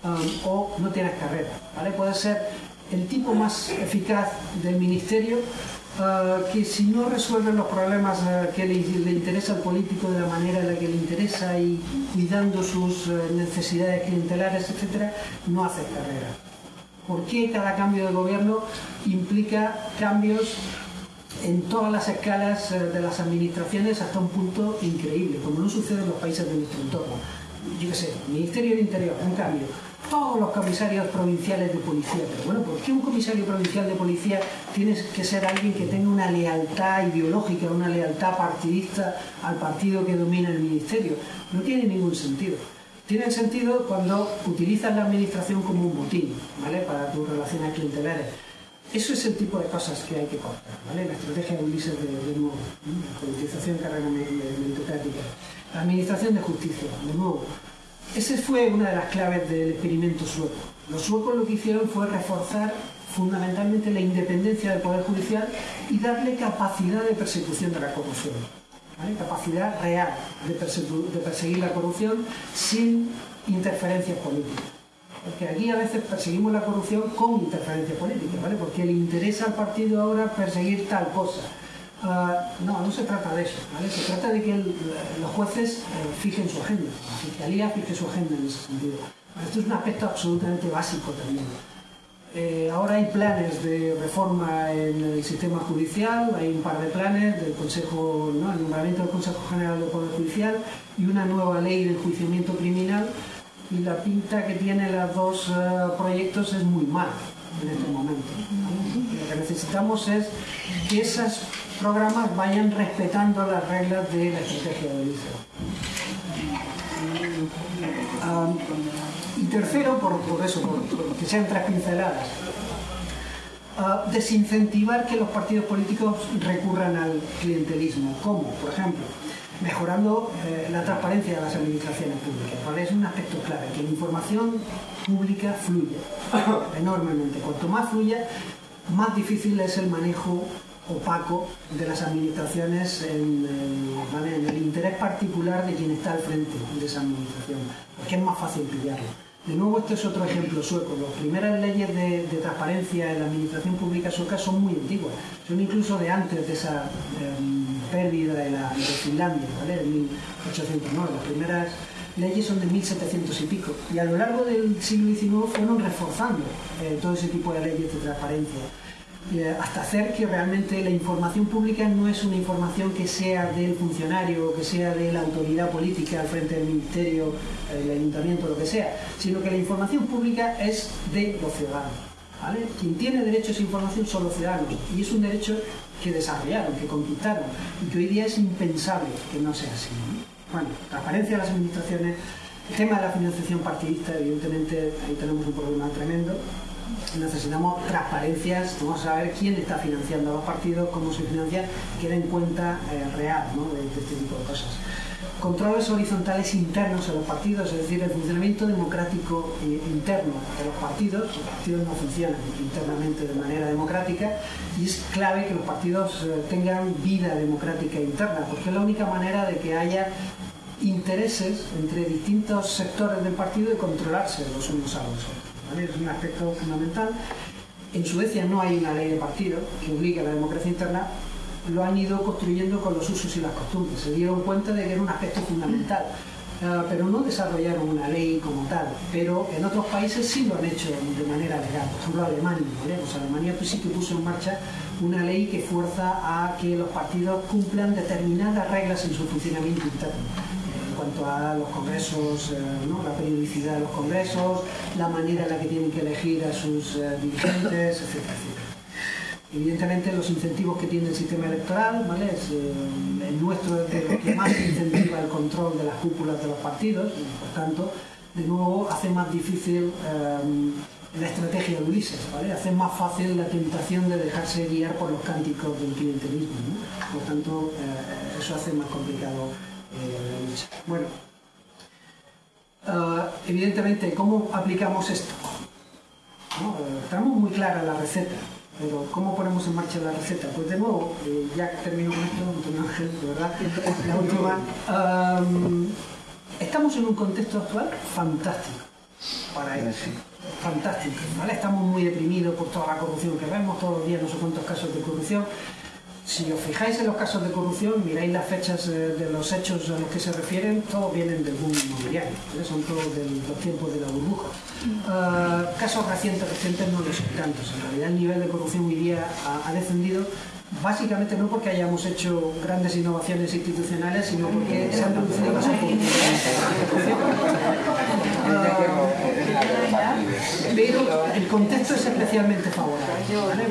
um, o no tienes carrera. ¿vale? Puede ser el tipo más eficaz del ministerio uh, que si no resuelve los problemas uh, que le, interesa al político de la manera en la que le interesa y cuidando sus uh, necesidades clientelares, etc., no hace carrera. ¿Por qué cada cambio de gobierno implica cambios en todas las escalas de las administraciones hasta un punto increíble, como no sucede en los países de nuestro entorno? Yo qué sé, Ministerio del Interior, un cambio todos los comisarios provinciales de policía. Pero bueno, ¿por qué un comisario provincial de policía tiene que ser alguien que tenga una lealtad ideológica, una lealtad partidista al partido que domina el ministerio? No tiene ningún sentido. Tiene sentido cuando utilizas la administración como un botín, ¿vale? Para tus relaciones clientelares. Eso es el tipo de cosas que hay que cortar, ¿vale? La estrategia de Ulises de, de nuevo, la politización carrera meritocrática. La administración de justicia, de nuevo esa fue una de las claves del experimento sueco. Los suecos lo que hicieron fue reforzar fundamentalmente la independencia del Poder Judicial y darle capacidad de persecución de la corrupción. Capacidad real de, perseguir la corrupción sin interferencias políticas. Porque aquí a veces perseguimos la corrupción con interferencias políticas, ¿vale? Porque le interesa al partido ahora perseguir tal cosa Ah, no, no se trata de eso, Se trata de que los jueces eh, fijen su agenda, la fiscalía fije su agenda en ese sentido. Esto es un aspecto absolutamente básico también. Eh, ahora hay planes de reforma en el sistema judicial, hay un par de planes del Consejo, ¿no? el nombramiento del Consejo General del Poder Judicial y una nueva ley de enjuiciamiento criminal y la pinta que tienen los dos eh, proyectos es muy mala en este momento. Lo que necesitamos es que esos programas vayan respetando las reglas de la estrategia de liceo. y tercero, por, eso, que sean tres pinceladas, desincentivar que los partidos políticos recurran al clientelismo. ¿Cómo? Por ejemplo, mejorando eh, la transparencia de las administraciones públicas. Es un aspecto clave, que la información pública fluye (coughs) enormemente. Cuanto más fluya, más difícil es el manejo opaco de las administraciones en el, interés particular de quien está al frente de esa administración, porque es más fácil pillarlo. De nuevo, este es otro ejemplo sueco. Las primeras leyes de, transparencia en la administración pública sueca son muy antiguas, son incluso de antes de esa em, pérdida de, la, Finlandia, ¿vale? de 1809. Las primeras leyes son de 1700 y pico. Y a lo largo del siglo XIX fueron reforzando eh, todo ese tipo de leyes de transparencia. Eh, hasta hacer que realmente la información pública no es una información que sea del funcionario que sea de la autoridad política al frente del ministerio, el ayuntamiento, lo que sea, sino que la información pública es de los ciudadanos. ¿vale? Quien tiene derecho a esa información son los ciudadanos y es un derecho que desarrollaron, que conquistaron y que hoy día es impensable que no sea así. Bueno, transparencia de las administraciones, el tema de la financiación partidista, evidentemente ahí tenemos un problema tremendo necesitamos transparencias, vamos a saber quién está financiando a los partidos, cómo se financia, que den cuenta eh, real de, este tipo de cosas. Controles horizontales internos en los partidos, es decir, el funcionamiento democrático eh, interno de los partidos. Los partidos no funcionan internamente de manera democrática y es clave que los partidos eh, tengan vida democrática interna, porque es la única manera de que haya intereses entre distintos sectores del partido y controlarse los unos a los otros es un aspecto fundamental. En Suecia no hay una ley de partido que obligue a la democracia interna, lo han ido construyendo con los usos y las costumbres. Se dieron cuenta de que era un aspecto fundamental, ah, pero no desarrollaron una ley como tal. Pero en otros países sí lo han hecho de manera legal. Por ejemplo, Alemania. Pues Alemania pues sí que puso en marcha una ley que fuerza a que los partidos cumplan determinadas reglas en su funcionamiento interno cuanto a los congresos, eh, la periodicidad de los congresos, la manera en la que tienen que elegir a sus eh, dirigentes, etcétera, Evidentemente los incentivos que tiene el sistema electoral, ¿vale? Es, eh, el nuestro es de lo que más incentiva el control de las cúpulas de los partidos y por tanto, de nuevo, hace más difícil la estrategia de Ulises, ¿vale? hace más fácil la tentación de dejarse guiar por los cánticos del clientelismo. Por tanto, eso hace más complicado eh, bueno, eh, evidentemente, ¿cómo aplicamos esto? Eh, tenemos muy clara la receta, pero ¿cómo ponemos en marcha la receta? Pues de nuevo, ya termino con esto, Ángel, de verdad, la última. estamos en un contexto actual fantástico para eso. Fantástico, ¿vale? Estamos muy deprimidos por toda la corrupción que vemos, todos los días no sé cuántos casos de corrupción. Si os fijáis en los casos de corrupción, miráis las fechas eh, de los hechos a los que se refieren, todos vienen del boom inmobiliario, son todos de los tiempos de la burbuja. Ah, casos recientes, recientes no los tantos. En realidad el nivel de corrupción hoy día ha, descendido básicamente no porque hayamos hecho grandes innovaciones institucionales, sino porque se han reducido las oportunidades. pero el contexto es especialmente favorable,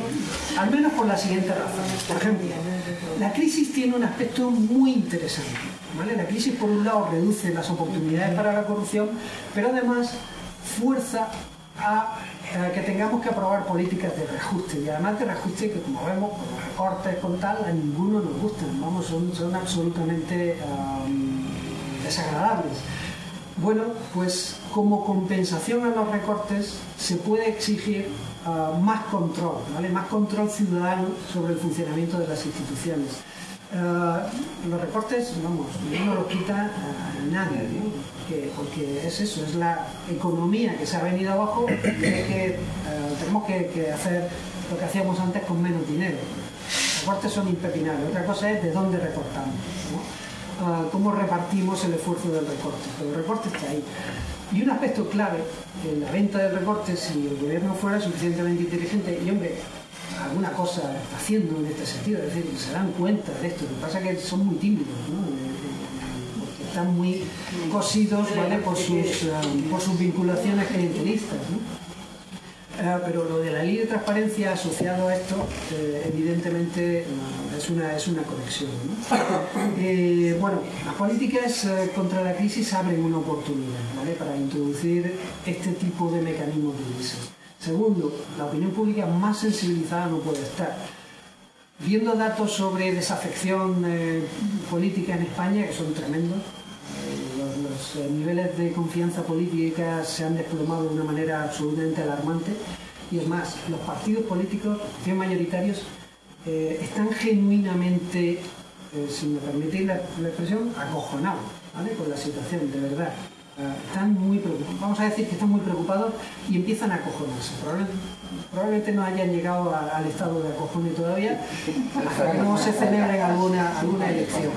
al menos por la siguiente razón. Por ejemplo, la crisis tiene un aspecto muy interesante. La crisis, por un lado, reduce las oportunidades para la corrupción, pero además fuerza a, que tengamos que aprobar políticas de reajuste y además de reajuste que como vemos con los recortes con tal a ninguno nos gustan vamos son, son absolutamente desagradables bueno, pues como compensación a los recortes se puede exigir ah, más control, ¿vale? más control ciudadano sobre el funcionamiento de las instituciones. Ah, los recortes, vamos, no los quita nadie, porque, es eso, es la economía que se ha venido abajo y ah, tenemos que, hacer lo que hacíamos antes con menos dinero. Los recortes son impepinables, otra cosa es de dónde recortamos. ah, cómo repartimos el esfuerzo del recorte. Pero el recorte está ahí. Y un aspecto clave en la venta del recorte, si el gobierno fuera suficientemente inteligente, y hombre, alguna cosa haciendo en este sentido, es decir, se dan cuenta de esto, lo que pasa es que son muy tímidos, ¿no? Eh, eh, están muy cosidos ¿vale? por, sus, eh, por sus vinculaciones clientelistas. ¿no? pero lo de la ley de transparencia asociado a esto, evidentemente es, una, es una conexión. ¿no? (coughs) bueno, las políticas contra la crisis abren una oportunidad ¿vale? para introducir este tipo de mecanismos de crisis. Segundo, la opinión pública más sensibilizada no puede estar. Viendo datos sobre desafección eh, política en España, que son tremendos, eh, los, eh, niveles de confianza política se han desplomado de una manera absolutamente alarmante, y es más, los partidos políticos, bien mayoritarios, están genuinamente, si me permitís la, expresión, acojonados con la situación, de verdad están muy vamos a decir que están muy preocupados y empiezan a acojonarse. Probablemente, no hayan llegado al estado de acojone todavía, hasta que no se celebre alguna, alguna elección.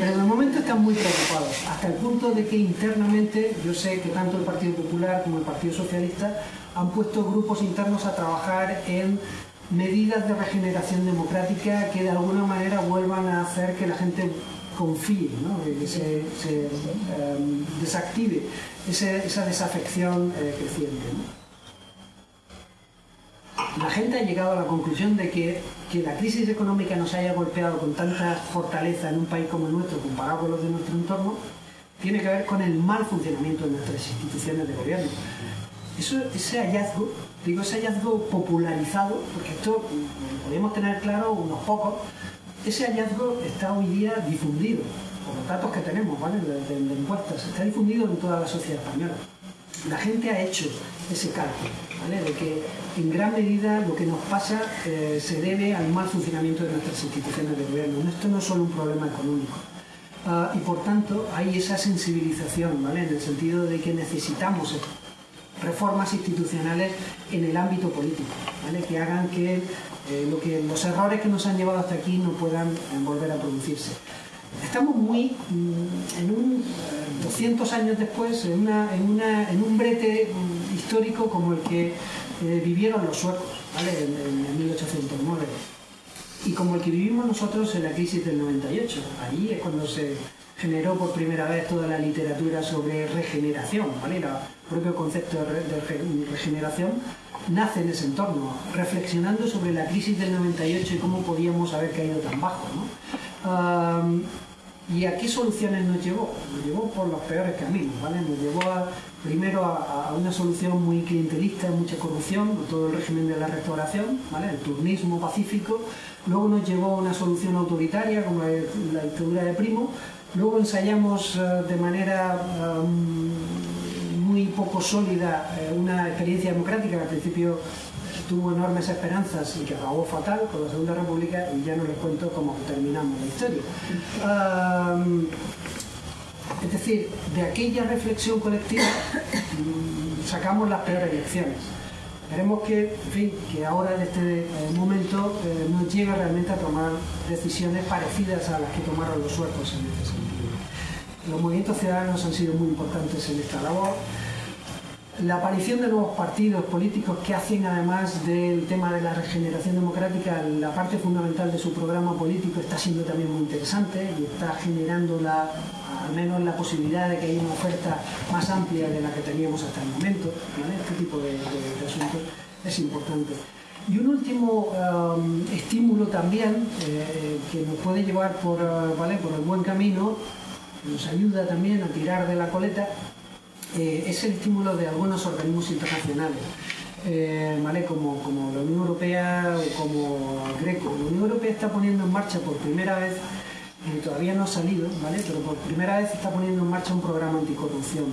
Pero el momento están muy preocupados, hasta el punto de que internamente, yo sé que tanto el Partido Popular como el Partido Socialista han puesto grupos internos a trabajar en medidas de regeneración democrática que de alguna manera vuelvan a hacer que la gente confíe, que se, em, desactive esa desafección eh, creciente. La gente ha llegado a la conclusión de que, que la crisis económica nos haya golpeado con tanta fortaleza en un país como el nuestro, comparado con los de nuestro entorno, tiene que ver con el mal funcionamiento de nuestras instituciones de gobierno. Eso, ese hallazgo, digo, ese hallazgo popularizado, porque esto podemos tener claro unos pocos, ese hallazgo está hoy día difundido, por los datos que tenemos, ¿vale? De, encuestas, está difundido en toda la sociedad española. La gente ha hecho ese cálculo, ¿vale? De que en gran medida lo que nos pasa eh, se debe al mal funcionamiento de nuestras instituciones de gobierno. Esto no es solo un problema económico. Ah, y por tanto hay esa sensibilización, ¿vale? En el sentido de que necesitamos reformas institucionales en el ámbito político, ¿vale? que hagan que eh, lo que los errores que nos han llevado hasta aquí no puedan eh, volver a producirse. Estamos muy mm, en un 200 eh, años después, en, un brete mm, histórico como el que vivieron los suecos en, en 1809 y como el que vivimos nosotros en la crisis del 98. Allí es cuando se generó por primera vez toda la literatura sobre regeneración, ¿vale? el propio concepto de regeneración nace en ese entorno, reflexionando sobre la crisis del 98 y cómo podíamos haber caído tan bajo. ¿Y a qué soluciones nos llevó? Nos llevó por los peores caminos, ¿vale? Nos llevó primero a, una solución muy clientelista, mucha corrupción, todo el régimen de la restauración, ¿vale? El turnismo pacífico. Luego nos llevó a una solución autoritaria, como la, dictadura de Primo. Luego ensayamos eh, de manera muy poco sólida eh, una experiencia democrática que al principio tuvo enormes esperanzas y que acabó fatal con la Segunda República y ya no les cuento cómo terminamos la historia. es decir, de aquella reflexión colectiva mm, sacamos las peores lecciones. Esperemos que, en fin, que ahora en este eh, momento eh, nos llegue realmente a tomar decisiones parecidas a las que tomaron los suecos en este sentido. Los movimientos ciudadanos han sido muy importantes en esta labor la aparición de nuevos partidos políticos que hacen además del tema de la regeneración democrática la parte fundamental de su programa político está siendo también muy interesante y está generando la, al menos la posibilidad de que haya una oferta más amplia de la que teníamos hasta el momento. Este tipo de, asuntos es importante. Y un último um, estímulo también eh, que nos puede llevar por, uh, ¿vale? por el buen camino, nos ayuda también a tirar de la coleta, eh, es el estímulo de algunos organismos internacionales. Eh, como, como, la Unión Europea o como Greco. La Unión Europea está poniendo en marcha por primera vez, eh, todavía no ha salido, ¿vale? pero por primera vez está poniendo en marcha un programa anticorrupción.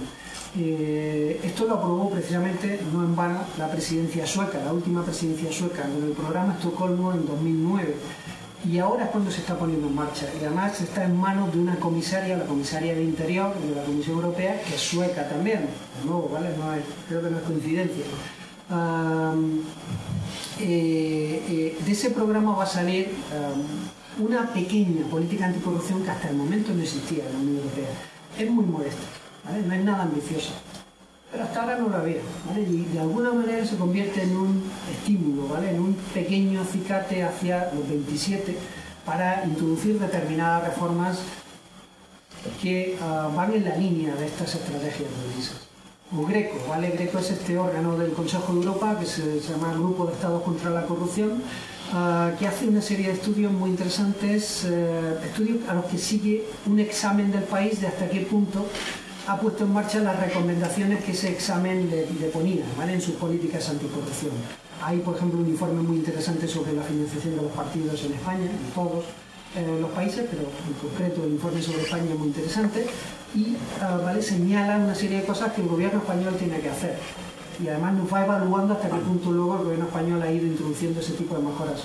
esto lo aprobó precisamente, no en vano, la presidencia sueca, la última presidencia sueca, con el programa Estocolmo en 2009 y ahora es cuando se está poniendo en marcha. Y además está en manos de una comisaria, la comisaria de Interior de la Comisión Europea, que es sueca también. De nuevo, ¿vale? No creo que no es coincidencia. Eh, eh, de ese programa va a salir una pequeña política anticorrupción que hasta el momento no existía en la Unión Europea. Es muy modesta, no es nada ambiciosa, pero hasta ahora no lo había. Y de alguna manera se convierte en un estímulo, ¿vale? en un pequeño acicate hacia los 27 para introducir determinadas reformas que ah, van en la línea de estas estrategias realistas. O Greco, ¿vale? Greco es este órgano del Consejo de Europa que se, llama Grupo de Estados contra la Corrupción, ah, que hace una serie de estudios muy interesantes, eh, estudios a los que sigue un examen del país de hasta qué punto ha puesto en marcha las recomendaciones que ese examen le, ponía ¿vale? en sus políticas anticorrupción. Hay, por ejemplo, un informe muy interesante sobre la financiación de los partidos en España, en todos eh, los países, pero en concreto el informe sobre España es muy interesante y ah, ¿vale? señala una serie de cosas que el gobierno español tiene que hacer. Y además nos va evaluando hasta qué punto luego el gobierno español ha ido introduciendo ese tipo de mejoras.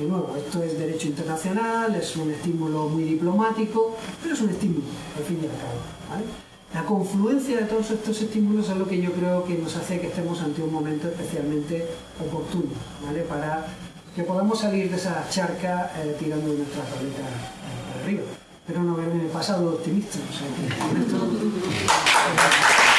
De nuevo, esto es derecho internacional, es un estímulo muy diplomático, pero es un estímulo, al fin y al cabo. La confluencia de todos estos estímulos es lo que yo creo que nos hace que estemos ante un momento especialmente oportuno, para que podamos salir de esa charca eh, tirando nuestra tableta arriba. Pero no verme pasado optimista. O sea, que,